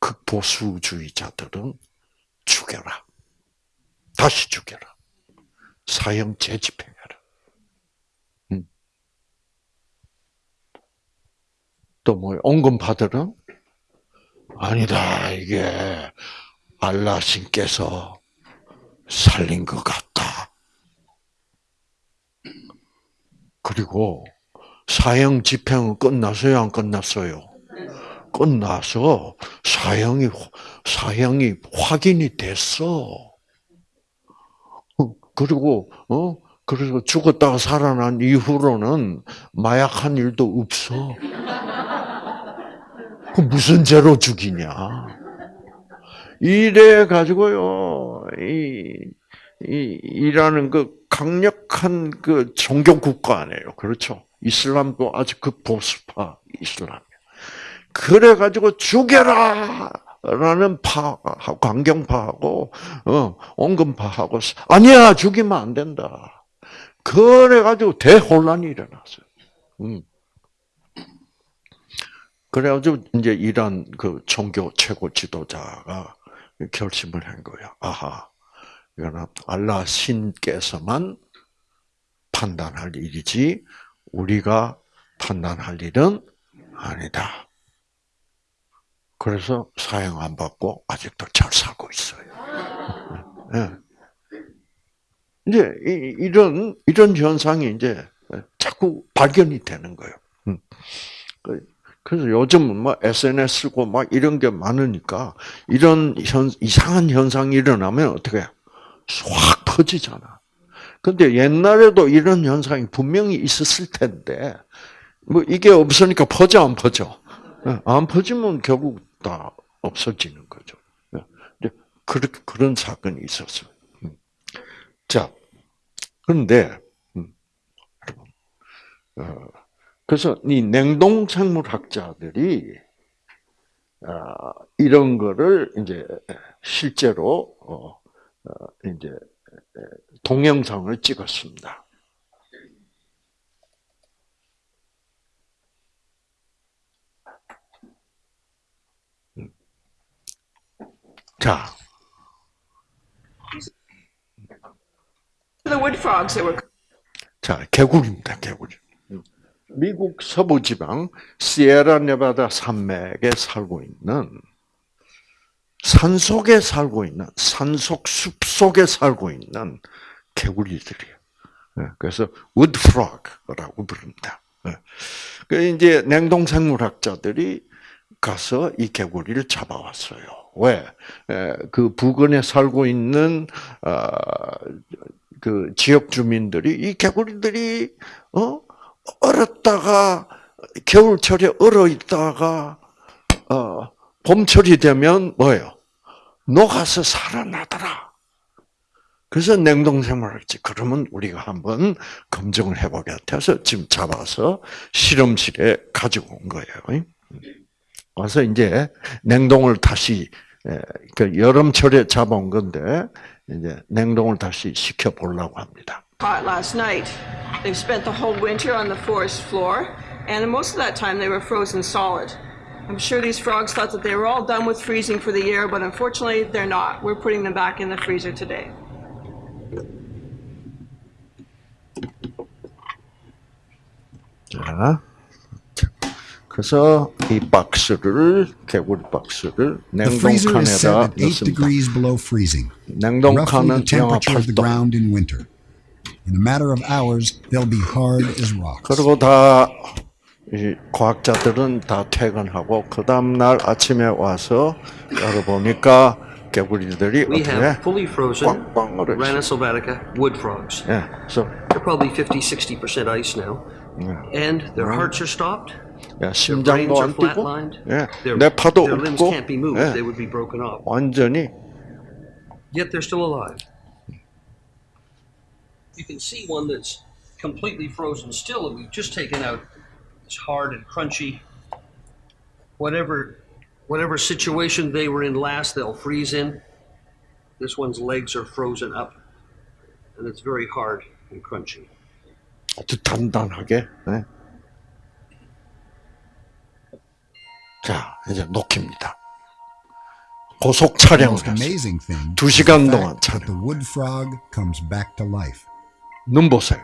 극보수주의자들은 죽여라. 다시 죽여라. 사형 재집행해라. 음. 또 뭐 온건파들은 아니다 이게 알라 신께서 살린 것 같다. 그리고 사형 집행은 끝났어요, 안 끝났어요? 끝나서 사형이 사형이 확인이 됐어. 그리고 어 그래서 죽었다가 살아난 이후로는 마약한 일도 없어. 그 무슨 죄로 죽이냐? 이래 가지고요. 이, 이 이라는 그 강력한 그 종교 국가 아니에요. 그렇죠? 이슬람도 아주 그 이슬람. 그래 가지고 죽여라. 라는 파, 강경파하고, 어, 온건파하고, 아니야, 죽이면 안 된다. 그래가지고 대혼란이 일어났어요. 음. 그래가지고, 이제 이란 그 종교 최고 지도자가 결심을 한 거야. 아하, 이거는 알라 신께서만 판단할 일이지, 우리가 판단할 일은 아니다. 그래서 사형 안 받고 아직도 잘 살고 있어요. 네. 이제 이런 이런 현상이 이제 자꾸 발견이 되는 거예요. 그래서 요즘은 뭐 SNS 쓰고 막 이런 게 많으니까 이런 현, 이상한 현상이 일어나면 어떻게 확 퍼지잖아. 근데 옛날에도 이런 현상이 분명히 있었을 텐데 뭐 이게 없으니까 퍼져 안 퍼져? 예, 안 퍼지면 결국 다 없어지는 거죠. 예, 그런 그런 사건이 있었어요. 음. 자, 그런데 음, 어, 그래서 이 냉동 생물 학자들이 아, 이런 거를 이제 실제로 어, 어, 이제 동영상을 찍었습니다. 자. The wood frogs that were 자, 개구리입니다, 개구리. 미국 서부 지방 시에라 네바다 산맥에 살고 있는 산 속에 살고 있는 산속 숲 속에 살고 있는 개구리들이에요. 네, 그래서 wood frog라고 부릅니다. 네. 그 이제 냉동 생물학자들이 가서 이 개구리를 잡아왔어요. 왜? 그 부근에 살고 있는 아, 그 지역 주민들이 이 개구리들이 어 얼었다가 겨울철에 얼어 있다가 어 봄철이 되면 뭐예요? 녹아서 살아나더라. 그래서 냉동생활을 했지. 그러면 우리가 한번 검증을 해보겠다 해서 지금 잡아서 실험실에 가지고 온 거예요. 와서 이제 냉동을 다시 그 여름철에 잡아온 건데 이제 냉동을 다시 시켜 보려고 합니다. caught last night. They've spent the whole winter on the forest floor, and most of that time they were frozen solid. I'm sure these frogs thought that they were all done with freezing for the year, but unfortunately, they're not. We're putting them back in the freezer today. 자, 그래서 이 박스를 개구리 박스를 The freezer is set 냉동칸에다 at 8 넣습니다. degrees below freezing, roughly the 냉동칸은 영하 temperature of the 8도. ground in winter. In a matter of hours, they'll be hard as rocks. 그리고 다, 이 과학자들은 다 퇴근하고, 그 다음날 아침에 와서 열어보니까 개구리들이 We 어떻게 have fully frozen 꽝꽝 얼어 있어. Rana sylvatica wood frogs. 예, 그래서 They're probably 50, 60% ice now. And their hearts are stopped. 야, Their 심장도 brains are 안 뛰고, flatlined. 예, Their, 내 파도 their limbs 없고, can't be moved. 예, They would be broken off. 완전히 Yet they're still alive. You can see one that's completely frozen still that we've just taken out. It's hard and crunchy. Whatever whatever situation they were in last, they'll freeze in. This one's legs are frozen up. And it's very hard and crunchy. 아주 단단하게. 예. 자, 이제 녹힙니다. 고속 The 촬영을 most 했어요. amazing thing 두 is the 시간 fact 동안 that the 촬영. wood frog comes back to life. 눈 보세요.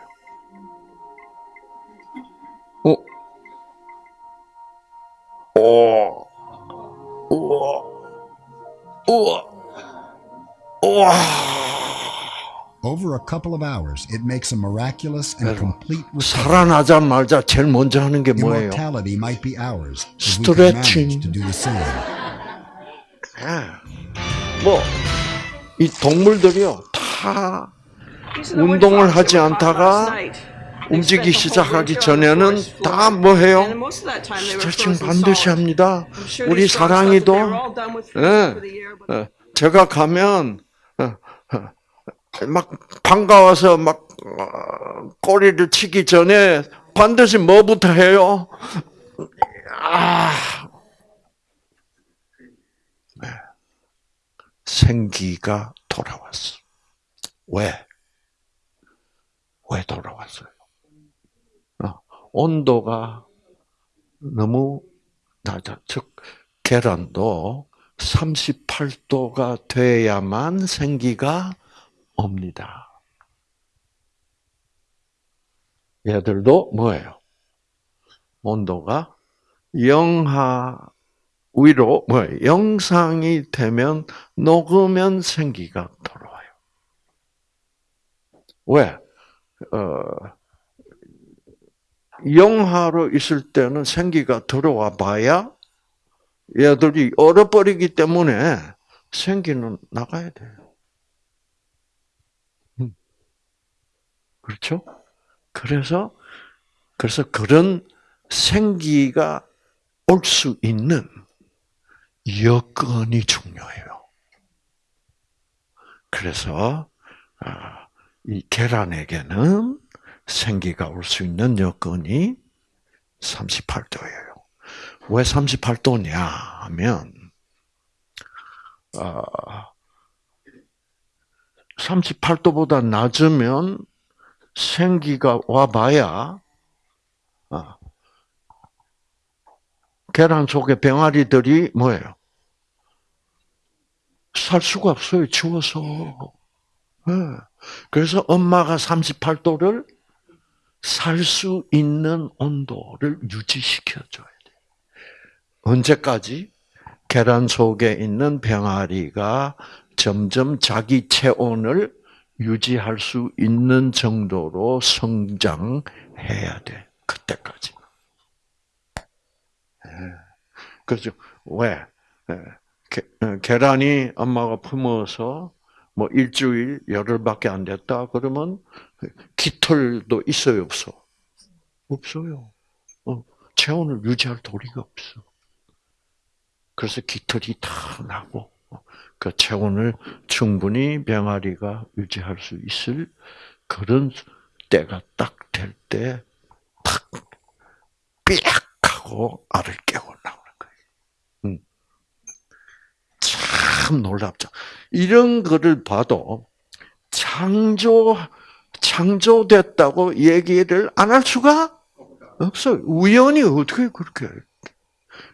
어? 오. 우와. 우와. 우와. Over a couple of hours, it makes a miraculous and complete recovery. 살아나자마자 제일 먼저 하는 게 뭐예요? Immortality might be ours if we could manage Stretching. to do the same. 뭐, 이 동물들이요, 다 운동을 하지 않다가 움직이기 시작하기 전에는 다 뭐 해요? 스트레칭 반드시. 합니다. 우리 사랑이도 예, 어, 제가 가면 어, 어, 막 반가워서 막 어, 꼬리를 치기 전에 반드시 뭐부터 해요? 아, 네. 생기가 돌아왔어. 왜? 왜 돌아왔어요? 어, 온도가 너무 낮아. 즉, 계란도 38도가 돼야만 생기가 옵니다. 얘들도 뭐예요? 온도가 영하 위로 뭐예요? 영상이 되면 녹으면 생기가 돌아와요. 왜? 어, 영하로 있을 때는 생기가 들어와 봐야 얘들이 얼어버리기 때문에 생기는 나가야 돼요. 음. 그렇죠? 그래서 그래서 그런 생기가 올 수 있는 여건이 중요해요. 그래서 아, 이 계란에게는 생기가 올 수 있는 여건이 38도예요. 왜 38도냐 하면 아, 38도보다 낮으면 생기가 와봐야 아, 계란 속에 병아리들이 뭐예요? 살 수가 없어요. 추워서. 예. 그래서 엄마가 38도를 살 수 있는 온도를 유지시켜줘야 돼. 언제까지? 계란 속에 있는 병아리가 점점 자기 체온을 유지할 수 있는 정도로 성장해야 돼. 그때까지. 예. 그죠? 왜? 예. 게- 어, 계란이 엄마가 품어서 뭐 일주일, 열흘밖에 안 됐다 그러면 깃털도 있어요, 없어? 없어요. 어, 체온을 유지할 도리가 없어. 그래서 깃털이 다 나고 어, 그 체온을 충분히 병아리가 유지할 수 있을 그런 때가 딱 될때탁 삐약 하고 알을 깨고 나오는 거예요. 음. 참 놀랍죠. 이런 거를 봐도 창조 창조됐다고 얘기를 안 할 수가 없어요. 우연히 어떻게 그렇게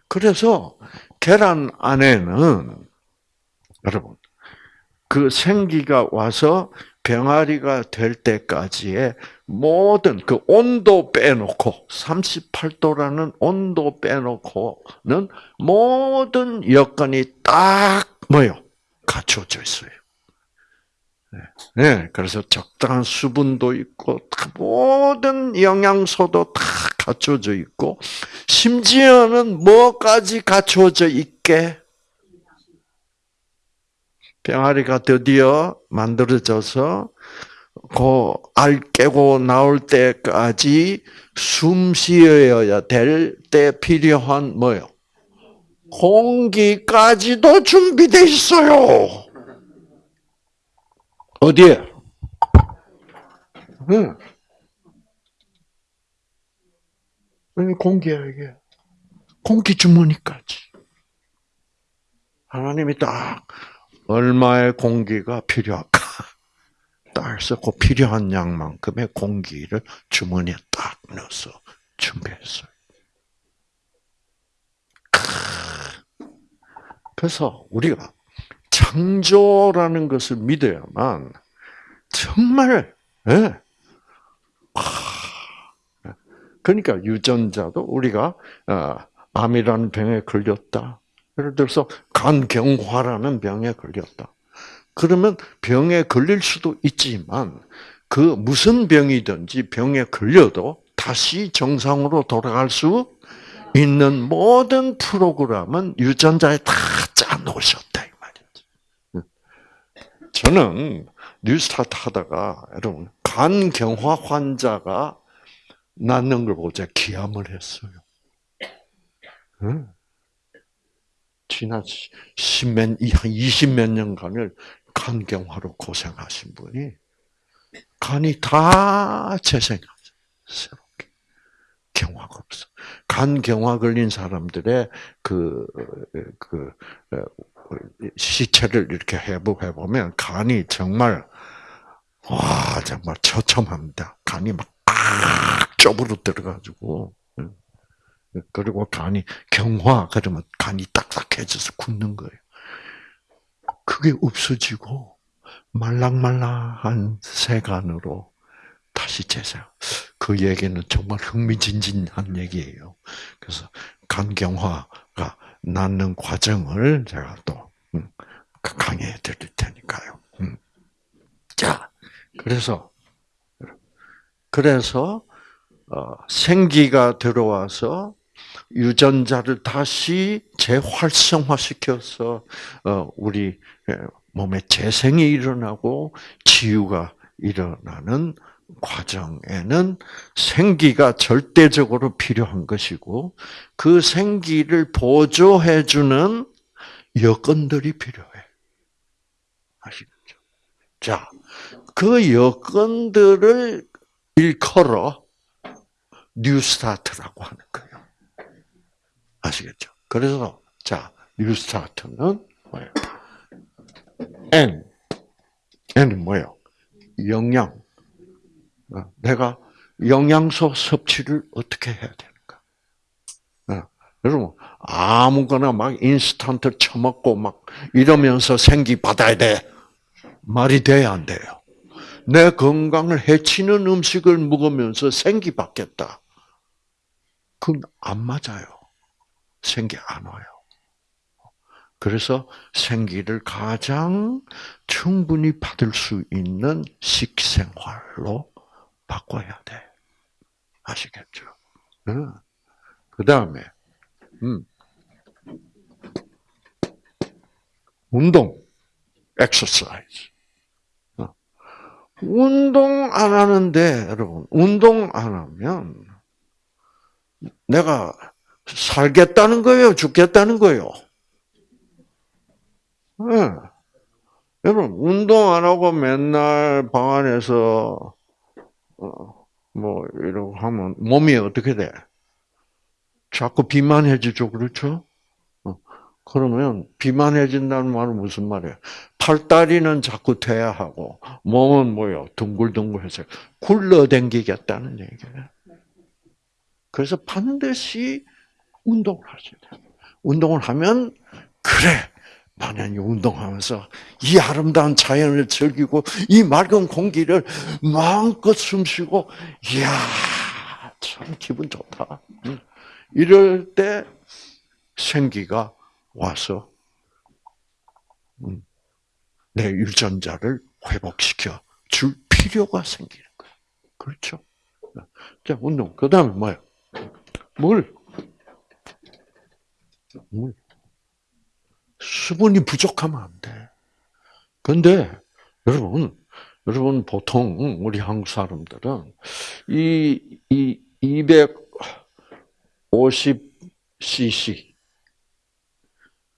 그래서 계란 안에는 여러분 그 생기가 와서 병아리가 될 때까지의 모든 그 온도 빼놓고 38도라는 온도 빼놓고는 모든 여건이 딱 뭐요 갖춰져 있어요. 네, 네, 그래서 적당한 수분도 있고 다 모든 영양소도 다 갖춰져 있고 심지어는 뭐까지 갖춰져 있게 병아리가 드디어 만들어져서 그 알 깨고 나올 때까지 숨 쉬어야 될 때 필요한 뭐요? 공기까지도 준비돼 있어요. 어디에? 응. 공기야, 이게. 공기 주머니까지. 하나님이 딱 얼마의 공기가 필요할까? 딱그 필요한 양만큼의 공기를 주머니에 딱 넣어서 준비했어요. 크. 그래서 우리가 창조라는 것을 믿어야만 정말 예. 아, 그러니까 유전자도 우리가 어, 암이라는 병에 걸렸다. 예를 들어서 간경화라는 병에 걸렸다. 그러면 병에 걸릴 수도 있지만 그 무슨 병이든지 병에 걸려도 다시 정상으로 돌아갈 수 있는 모든 프로그램은 유전자에 다 짜놓으셨다 이 말이지. 저는 뉴스타트 하다가 여러분 간 경화 환자가 낫는 걸 보자 기함을 했어요. 응. 지난 십몇, 한 20몇 년간을 간경화로 고생하신 분이 간이 다 재생하죠. 경화가 없어. 간 경화 걸린 사람들의 그, 그, 시체를 이렇게 해부해 보면 간이 정말, 와, 정말 처참합니다. 간이 막, 팍 좁으로 들어가지고. 그리고 간이 경화, 그러면 간이 딱딱해져서 굳는 거예요. 그게 없어지고, 말랑말랑한 세간으로 다시 재생. 그 얘기는 정말 흥미진진한 얘기예요. 그래서 간경화가 낫는 과정을 제가 또 음, 강의해 드릴 테니까요. 음. 자, 그래서 그래서 어, 생기가 들어와서 유전자를 다시 재활성화시켜서 어, 우리 몸에 재생이 일어나고 치유가 일어나는 과정에는 생기가 절대적으로 필요한 것이고 그 생기를 보조해 주는 여건들이 필요해. 아시겠죠? 자, 그 여건들을 일컬어 뉴스타트라고 하는 거예요. 아시겠죠? 그래서 자, 뉴스타트는 뭐예요? N. N은 뭐예요? 영양. 어, 내가 영양소 섭취를 어떻게 해야 되는가? 어, 여러분 아무거나 막 인스턴트 처먹고 막 이러면서 생기 받아야 돼 말이 돼야 안 돼요. 내 건강을 해치는 음식을 먹으면서 생기 받겠다. 그건 안 맞아요. 생기 안 와요. 그래서 생기를 가장 충분히 받을 수 있는 식생활로 바꿔야 돼. 아시겠죠? 응. 그 다음에, 음. 운동, exercise. 어. 운동 안 하는데, 여러분, 운동 안 하면, 내가 살겠다는 거예요? 죽겠다는 거예요? 네. 여러분, 운동 안 하고 맨날 방 안에서, 어, 뭐, 이러고 하면 몸이 어떻게 돼? 자꾸 비만해지죠, 그렇죠? 어, 그러면 비만해진다는 말은 무슨 말이에요? 팔다리는 자꾸 돼야 하고, 몸은 뭐요? 둥글둥글해서 굴러댕기겠다는 얘기예요. 그래서 반드시 운동을 하셔야 돼요. 운동을 하면 그래 만약에 운동하면서 이 아름다운 자연을 즐기고 이 맑은 공기를 마음껏 숨쉬고 이야 참 기분 좋다. 응. 이럴 때 생기가 와서 음, 내 유전자를 회복시켜 줄 필요가 생기는 거예요. 그렇죠? 자, 운동. 그 다음에 뭐예요? 물. 물. 수분이 부족하면 안 돼. 근데, 여러분, 여러분, 보통, 우리 한국 사람들은, 이, 이, 250cc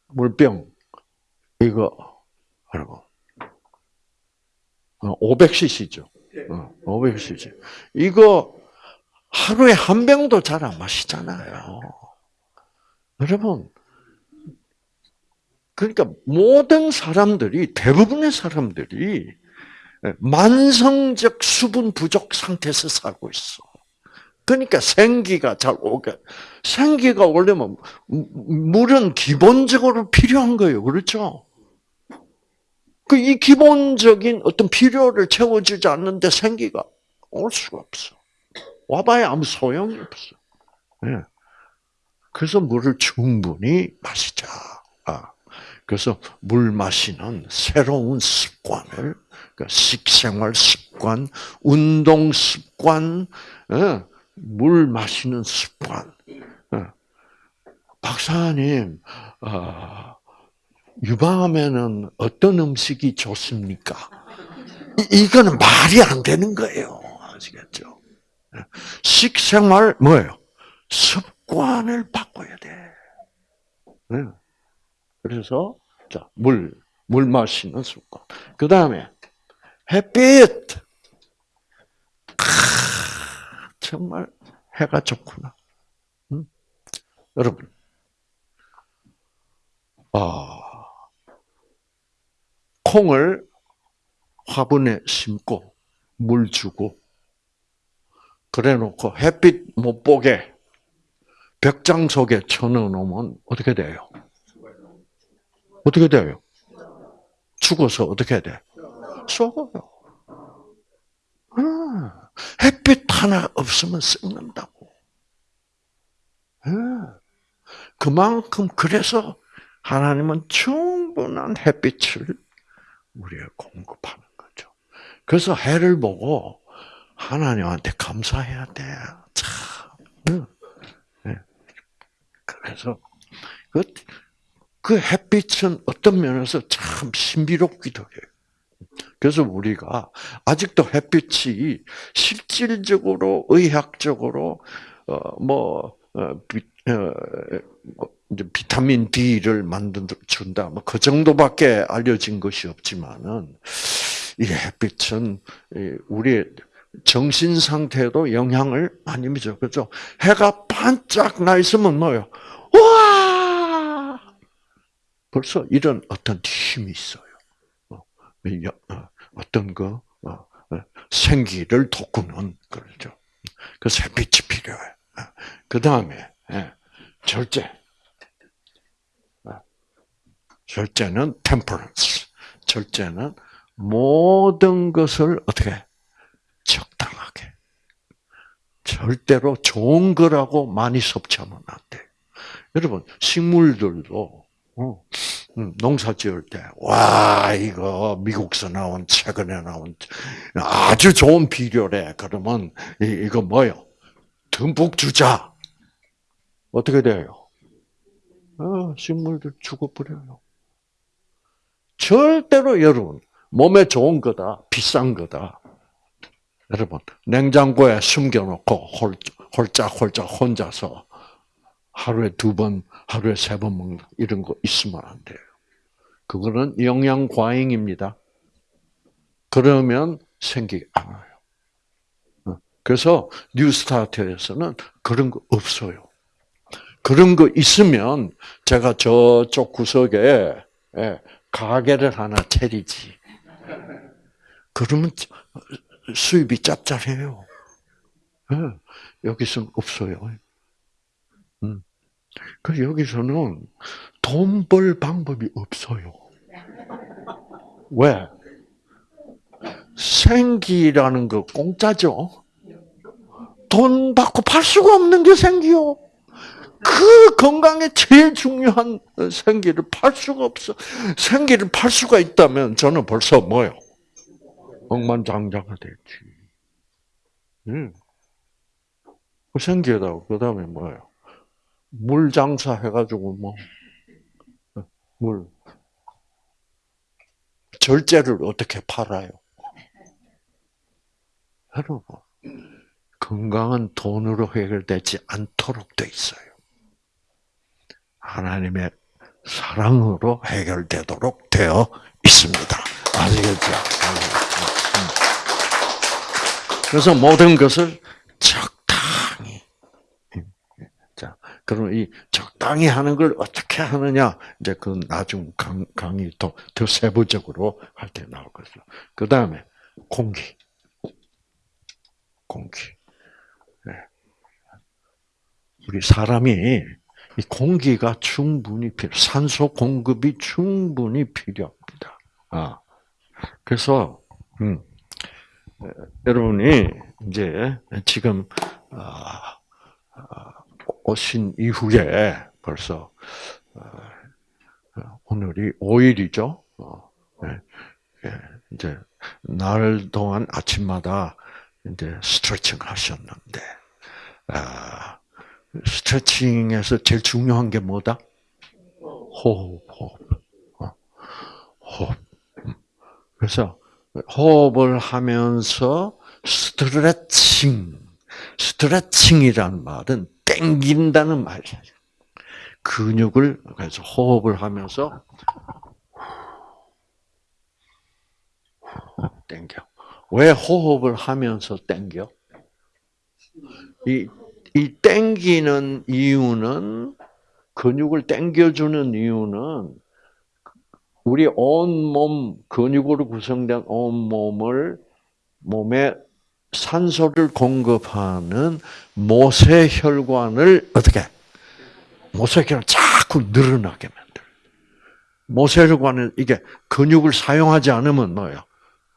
물병, 이거, 하라고. 500cc죠. 500cc. 이거 하루에 한 병도 잘 안 마시잖아요. 여러분, 그러니까 모든 사람들이, 대부분의 사람들이 만성적 수분 부족 상태에서 살고 있어. 그러니까 생기가 잘 오게. 생기가 오려면 물은 기본적으로 필요한 거예요. 그렇죠? 그 이 기본적인 어떤 필요를 채워주지 않는데 생기가 올 수가 없어. 와봐야 아무 소용이 없어. 예. 그래서 물을 충분히 마시자. 아. 그래서 물 마시는 새로운 습관을, 그러니까 식생활 습관, 운동 습관, 예. 물 마시는 습관. 예. 박사님, 아, 유방암에는 어떤 음식이 좋습니까? 이, 이거는 말이 안 되는 거예요. 아시겠죠? 식생활 뭐예요? 습관을 바꿔야 돼. 네. 그래서 자, 물, 물 마시는 습관. 그 다음에 햇빛. 크, 정말 해가 좋구나. 응? 여러분, 아, 콩을 화분에 심고 물 주고 그래 놓고 햇빛 못 보게 벽장 속에 쳐넣어 놓으면 어떻게 돼요? 어떻게 돼요? 죽어서 어떻게 돼? 썩어요. 아, 햇빛 하나 없으면 썩는다고. 아, 그만큼 그래서 하나님은 충분한 햇빛을 우리에 공급하는 거죠. 그래서 해를 보고 하나님한테 감사해야 돼. 참. 네. 그래서 그, 그 햇빛은 어떤 면에서 참 신비롭기도 해요. 그래서 우리가 아직도 햇빛이 실질적으로 의학적으로 어, 비, 어, 뭐 이제 비타민 D를 만든 준다. 뭐그 정도밖에 알려진 것이 없지만은 이 햇빛은 우리 정신 상태에도 영향을 많이 미쳐. 그죠? 해가 반짝 나 있으면 뭐요? 와! 벌써 이런 어떤 힘이 있어요. 어떤 거 생기를 돋구는 그러죠. 그래서 햇빛이 필요해. 그 다음에 절제. 절제는 temperance. 절제는 모든 것을 어떻게 적당하게. 절대로 좋은 거라고 많이 섭취하면 안 돼. 여러분 식물들도 어, 음, 농사 지을 때, 와, 이거, 미국서 나온, 최근에 나온, 아주 좋은 비료래. 그러면, 이거 뭐요? 듬뿍 주자. 어떻게 돼요? 어, 식물들 죽어버려요. 절대로 여러분, 몸에 좋은 거다, 비싼 거다. 여러분, 냉장고에 숨겨놓고 홀짝홀짝 혼자서 하루에 두 번, 하루에 세 번 먹는 이런 거 있으면 안 돼요. 그거는 영양 과잉입니다. 그러면 생기가 안 와요. 그래서 뉴스타트에서는 그런 거 없어요. 그런 거 있으면 제가 저쪽 구석에 예, 가게를 하나 차리지. 그러면 수입이 짭짤해요. 예, 여기서는 없어요. 음. 그 여기서는 돈 벌 방법이 없어요. 왜? 생기라는 거 공짜죠. 돈 받고 팔 수가 없는 게 생기요. 그 건강에 제일 중요한 생기를 팔 수가 없어. 생기를 팔 수가 있다면 저는 벌써 뭐요? 억만장자가 됐지. 응. 그 생기에다가 그 다음에 뭐예요? 물 장사 해가지고 뭐 물. 절제를 어떻게 팔아요? 여러분, 건강은 돈으로 해결되지 않도록 돼 있어요. 하나님의 사랑으로 해결되도록 되어 있습니다. 아시겠죠? 음. 그래서 모든 것을. 자, 그럼 이 적당히 하는 걸 어떻게 하느냐? 이제 그 나중 강, 강의 더, 더 세부적으로 할 때 나올 것이죠. 그 다음에 공기. 공기. 네. 우리 사람이 이 공기가 충분히 필요, 산소 공급이 충분히 필요합니다. 아, 그래서 음, 에, 여러분이 이제 지금 아, 아, 오신 이후에 벌써 어, 오늘이 5일이죠. 어, 예, 예, 이제 날 동안 아침마다 이제 스트레칭 하셨는데, 아, 스트레칭에서 제일 중요한 게 뭐다? 호흡, 호흡, 어, 호흡. 음. 그래서 호흡을 하면서 스트레칭, 스트레칭이란 말은 땡긴다는 말이야. 근육을 그래서 호흡을 하면서 땡겨. 왜 호흡을 하면서 땡겨? 이, 이 땡기는 이유는, 근육을 땡겨주는 이유는, 우리 온 몸, 근육으로 구성된 온 몸을, 몸에 산소를 공급하는 모세혈관을 어떻게? 모세혈관 자꾸 늘어나게 만들. 모세혈관은 이게 근육을 사용하지 않으면 뭐예요?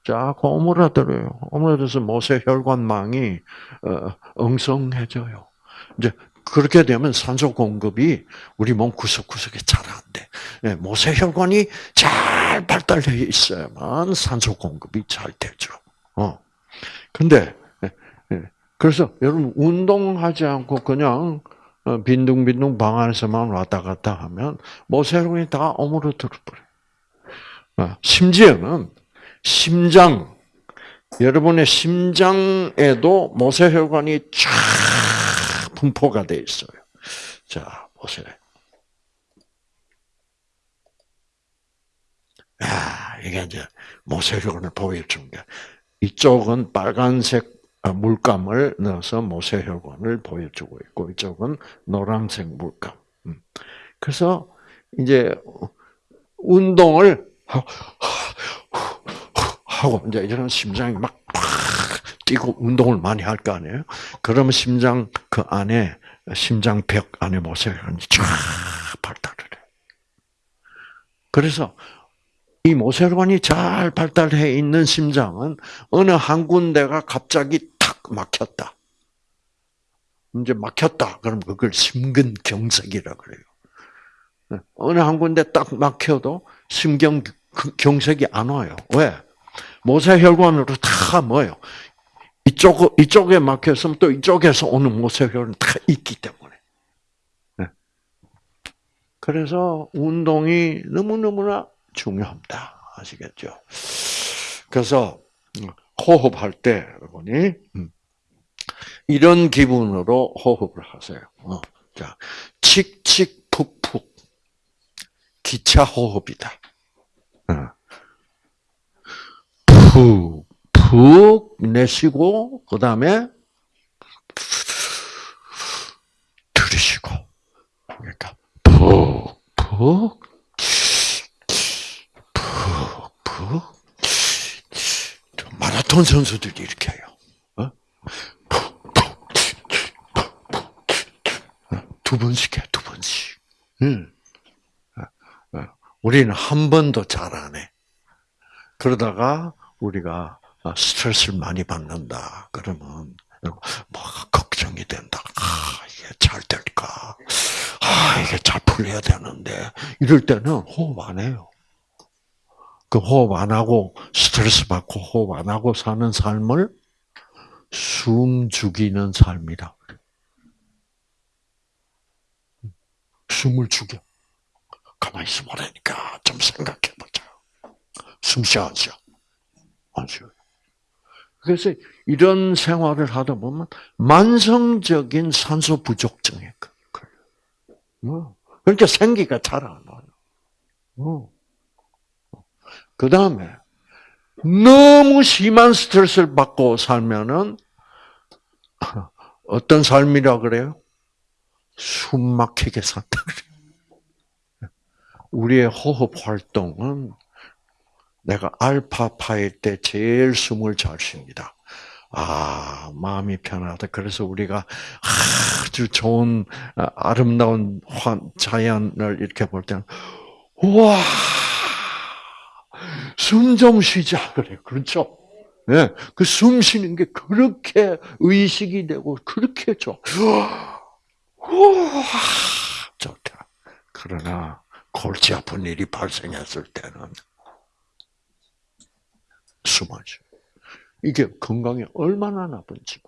자꾸 오므라들어요. 오므라들어서 모세혈관망이 어, 엉성해져요. 이제 그렇게 되면 산소 공급이 우리 몸 구석구석에 잘 안 돼. 예, 모세혈관이 잘 발달되어 있어야만 산소 공급이 잘 되죠. 어. 근데 예, 예. 그래서 여러분 운동하지 않고 그냥 어, 빈둥빈둥 방 안에서만 왔다 갔다 하면 모세혈관이 다 오므러들어 버려요. 어, 심지어는 심장, 여러분의 심장에도 모세혈관이 쫙 분포가 돼 있어요. 자, 보세요. 야, 이게 이제 모세혈관을 보여준 게 이쪽은 빨간색 물감을 넣어서 모세혈관을 보여주고 있고 이쪽은 노란색 물감. 음. 그래서 이제 운동을 하고 이제 이런 심장이 막 뛰고 운동을 많이 할 거 아니에요. 그러면 심장 그 안에 심장벽 안에 모세혈관이 쫙 발달을 해. 그래서 이 모세혈관이 잘 발달해 있는 심장은 어느 한 군데가 갑자기 탁 막혔다. 이제 막혔다. 그럼 그걸 심근경색이라 그래요. 어느 한 군데 딱 막혀도 심경 경색이 안 와요. 왜? 모세혈관으로 다 뭐요? 이쪽 이쪽에 막혔으면 또 이쪽에서 오는 모세혈관 다 있기 때문에. 네. 그래서 운동이 너무 너무나 중요합니다. 아시겠죠? 그래서 호흡할 때 여러분이 이런 기분으로 호흡을 하세요. 어, 자, 칙칙 푹푹 기차 호흡이다. 푹, 푹 내쉬고, 그 다음에 들이쉬고. 그러니까, 푹, 푹, 푹, 마라톤 선수들이 이렇게 해요. 어? 두 번씩 해, 두 번. 번씩. 응. 어, 어. 우리는 한 번도 잘 안 해. 그러다가 우리가 아, 스트레스를 많이 받는다. 그러면 뭐 걱정이 된다. 아, 이게 잘 될까? 아, 이게 잘 풀려야 되는데 이럴 때는 호흡 안 해요. 그 호흡 안 하고 스트레스 받고 호흡 안 하고 사는 삶을 숨 죽이는 삶이라 그래. 숨을 죽여. 가만히 있어 보라니까 좀 생각해 보자. 숨 쉬어 안 쉬어? 안 쉬어요. 그래서 이런 생활을 하다 보면 만성적인 산소 부족증에 걸려요. 그러니까 생기가 잘 안 와요. 그 다음에 너무 심한 스트레스를 받고 살면은 어떤 삶이라 그래요? 숨 막히게 산다 그래요. 우리의 호흡 활동은 내가 알파파일 때 제일 숨을 잘 쉽니다. 아, 마음이 편하다. 그래서 우리가 아주 좋은, 아, 아름다운 환, 자연을 이렇게 볼 때는, 우와! 숨 좀 쉬자. 그래. 그렇죠? 네. 그숨 쉬는 게 그렇게 의식이 되고, 그렇게 좋아. 우와! 좋다. 그러나, 골치 아픈 일이 발생했을 때는, 숨하죠. 이게 건강에 얼마나 나쁜지.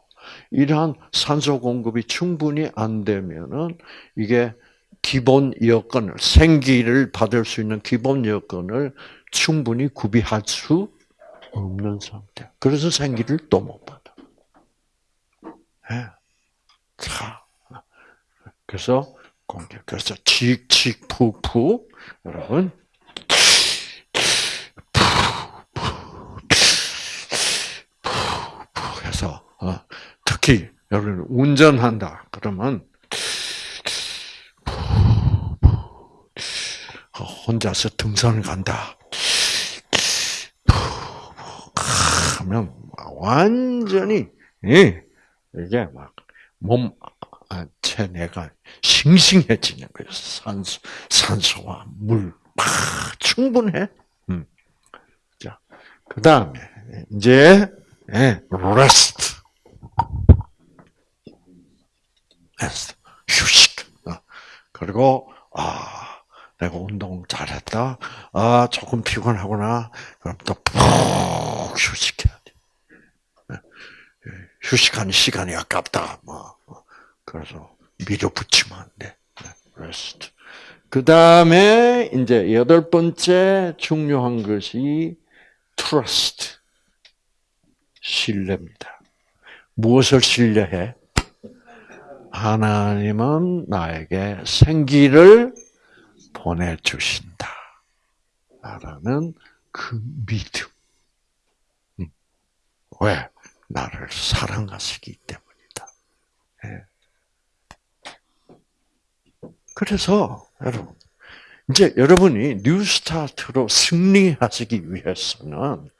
이러한 산소 공급이 충분히 안 되면은 이게 기본 여건을 생기를 받을 수 있는 기본 여건을 충분히 구비할 수 없는 상태. 그래서 생기를 또 못 받아. 네. 자, 그래서 공개. 그래서 칙칙 푸푸 여러분 해서 어, 특히 여러분 운전한다 그러면 어, 혼자서 등산을 간다 하면 완전히 예, 이게 막 몸 체내가 싱싱해지는 거예요. 산소, 산소와 물, 막 충분해. 음. 자, 그 다음에 이제 예, rest. 휴식. 어. 그리고, 아, 내가 운동 잘했다. 아, 조금 피곤하구나. 그럼 또 푹 휴식해야 돼. 예, 휴식하는 시간이 아깝다. 뭐. 그래서 밀어붙이면 안 돼. rest. 그 다음에 이제 여덟 번째 중요한 것이 trust. 신뢰입니다. 무엇을 신뢰해? 하나님은 나에게 생기를 보내주신다. 라는 그 믿음. 음. 왜? 나를 사랑하시기 때문이다. 예. 그래서, 여러분, 이제 여러분이 New Start로 승리하시기 위해서는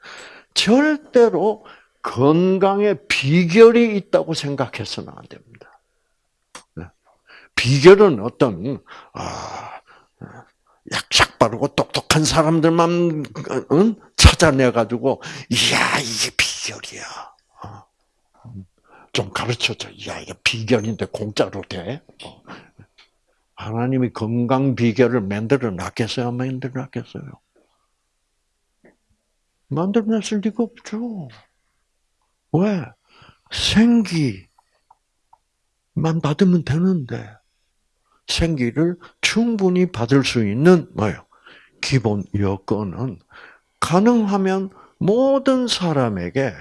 절대로 건강의 비결이 있다고 생각해서는 안 됩니다. 네. 비결은 어떤 아, 약삭 빠르고 똑똑한 사람들만 찾아내 가지고 이야 이게 비결이야. 어. 좀 가르쳐줘. 야 이게 비결인데 공짜로 돼? 어. 하나님이 건강 비결을 만들어 놨겠어요? 만들어 놨겠어요? 만들어 놨을 리가 없죠. 왜? 생기만 받으면 되는데, 생기를 충분히 받을 수 있는, 뭐요? 기본 여건은 가능하면 모든 사람에게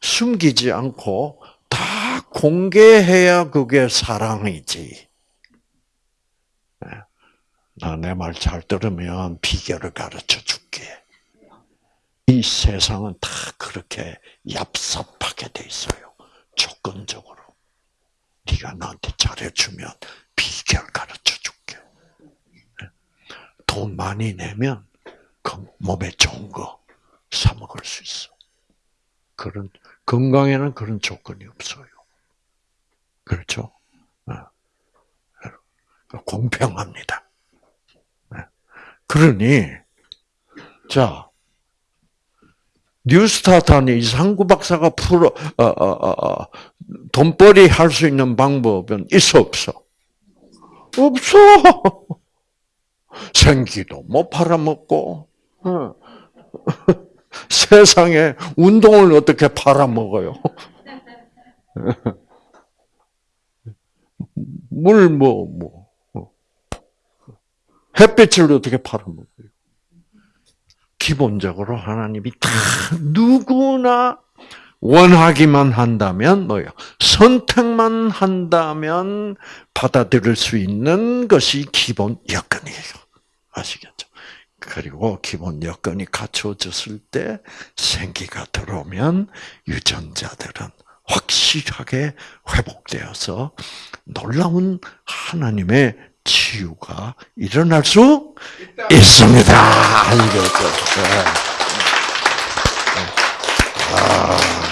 숨기지 않고 다 공개해야 그게 사랑이지. 나 내 말 잘 들으면 비결을 가르쳐 줄게. 이 세상은 다 그렇게 얍삽하게 돼 있어요. 조건적으로. 네가 나한테 잘해주면 비결 가르쳐. 돈 많이 내면 몸에 좋은 거 사 먹을 수 있어. 그런 건강에는 그런 조건이 없어요. 그렇죠? 공평합니다. 네. 그러니 자 뉴스타트는 이상구 박사가 풀어 어, 어, 어, 어, 돈벌이 할 수 있는 방법은 있어 없어? 없어. 생기도 못 팔아먹고 어. 세상에 운동을 어떻게 팔아먹어요? 물 뭐 뭐. 어. 햇빛을 어떻게 팔아먹어요? 기본적으로 하나님이 다 누구나 원하기만 한다면 뭐요? 선택만 한다면 받아들일 수 있는 것이 기본 여건이에요. 아시겠죠? 그리고 기본 여건이 갖춰졌을 때 생기가 들어오면 유전자들은 확실하게 회복되어서 놀라운 하나님의 치유가 일어날 수 있습니다. 알겠죠? 네. 아.